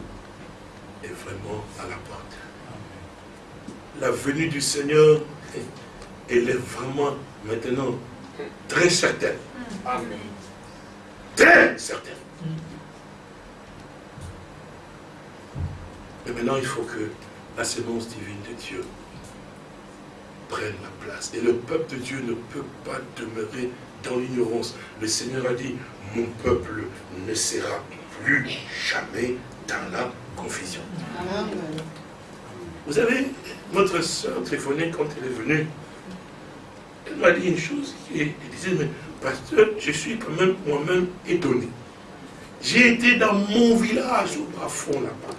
est vraiment à la porte. La venue du Seigneur, elle est vraiment maintenant très certaine. Amen. Très certaine. Mais maintenant, il faut que la sémence divine de Dieu prenne la place. Et le peuple de Dieu ne peut pas demeurer dans l'ignorance. Le Seigneur a dit, mon peuple ne sera plus jamais dans la confusion. Vous savez, notre soeur téléphonée, quand elle est venue, elle m'a dit une chose, elle disait, mais pasteur, je suis quand même moi-même étonné. J'ai été dans mon village au bas fond là-bas.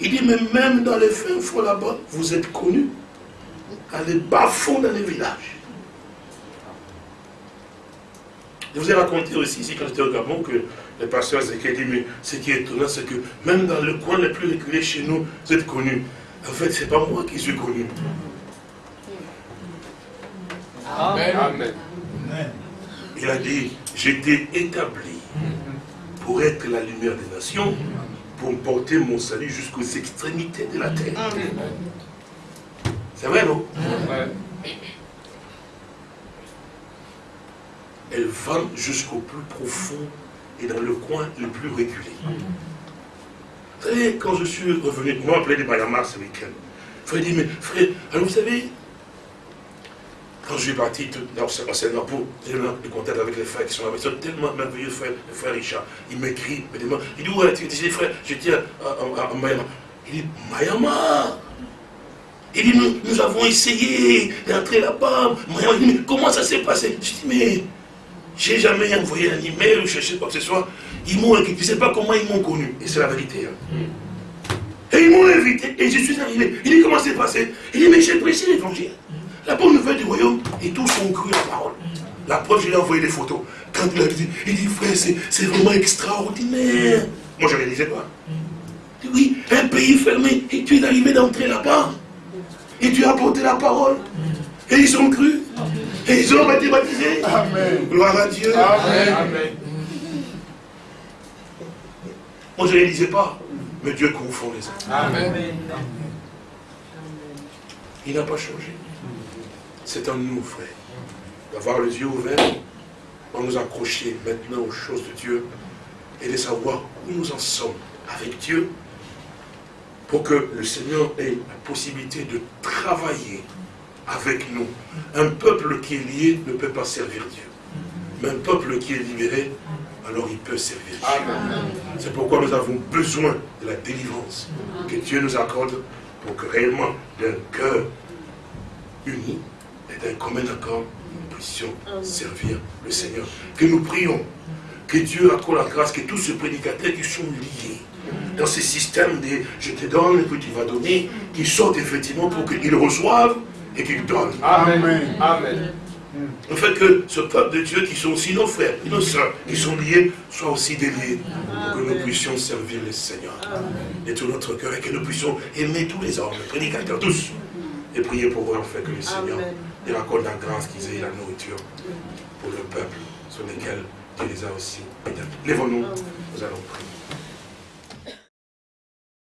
Il dit, mais même dans les fins fonds là-bas, vous êtes connus. Allez bas fond dans les villages. Je vous ai raconté aussi, ici, quand j'étais au Gabon, que le pasteur Zéké dit, mais ce qui est étonnant, c'est que même dans le coin le plus reculé chez nous, vous êtes connus. En fait, ce n'est pas moi qui suis connu. Amen. Il a dit, j'étais établi pour être la lumière des nations, pour porter mon salut jusqu'aux extrémités de la terre. C'est vrai, non? Elle va jusqu'au plus profond et dans le coin le plus reculé. Vous savez, quand je suis revenu, on m'a appelé des Mayamar ce week-end. Frère dit, mais frère, alors vous savez, quand je suis parti dans Singapour, j'ai eu le contact avec les frères qui sont là. Ils sont tellement merveilleux, frère, le frère Richard. Il m'écrit, il me demande, il dit, où est-ce que frère, je tiens à, Mayamar. Il dit, Mayamar Il dit, nous, nous avons essayé d'entrer là-bas. Mayamar, il dit, mais comment ça s'est passé? Je dis, mais j'ai jamais envoyé un email ou cherché quoi que ce soit. Ils m'ont je ne sais pas comment ils m'ont connu. Et c'est la vérité. Hein. Et ils m'ont invité. Et je suis arrivé. Il dit comment c'est passé? Il dit mais j'ai prêché l'évangile. La bonne nouvelle du royaume. Et tous ont cru la parole. La preuve, je lui ai envoyé des photos. Quand il a dit, il dit frère, c'est vraiment extraordinaire. Moi je ne réalisais pas. Il dit, oui, un pays fermé. Et tu es arrivé d'entrer là-bas. Et tu as apporté la parole. Et ils ont cru. Et ils ont été baptisés. Amen. Gloire à Dieu. Amen. Moi, je ne les lisais pas. Mais Dieu confond les hommes. Amen. Il n'a pas changé. C'est un nous, frère. D'avoir les yeux ouverts, pour nous accrocher maintenant aux choses de Dieu et de savoir où nous en sommes avec Dieu pour que le Seigneur ait la possibilité de travailler avec nous. Un peuple qui est lié ne peut pas servir Dieu. Mais un peuple qui est libéré, alors il peut servir Dieu. C'est pourquoi nous avons besoin de la délivrance que Dieu nous accorde pour que réellement, d'un cœur uni d'un commun accord, nous puissions servir le Seigneur. Que nous prions, que Dieu accorde la grâce, que tous ces prédicateurs qui sont liés dans ce système de je te donne et puis tu vas donner, qu'ils sortent effectivement pour qu'ils reçoivent et qu'ils donnent. Amen. Amen. En fait que ce peuple de Dieu qui sont aussi nos frères, nos soeurs, qui sont liés, soient aussi déliés pour que nous puissions servir le Seigneur de tout notre cœur et que nous puissions aimer tous les hommes, les prédicateurs, tous, et prier pour eux en fait que le Seigneur leur accorde la grâce qu'ils aient la nourriture pour le peuple sur lequel Dieu les a aussi. Lèvons-nous, nous allons prier.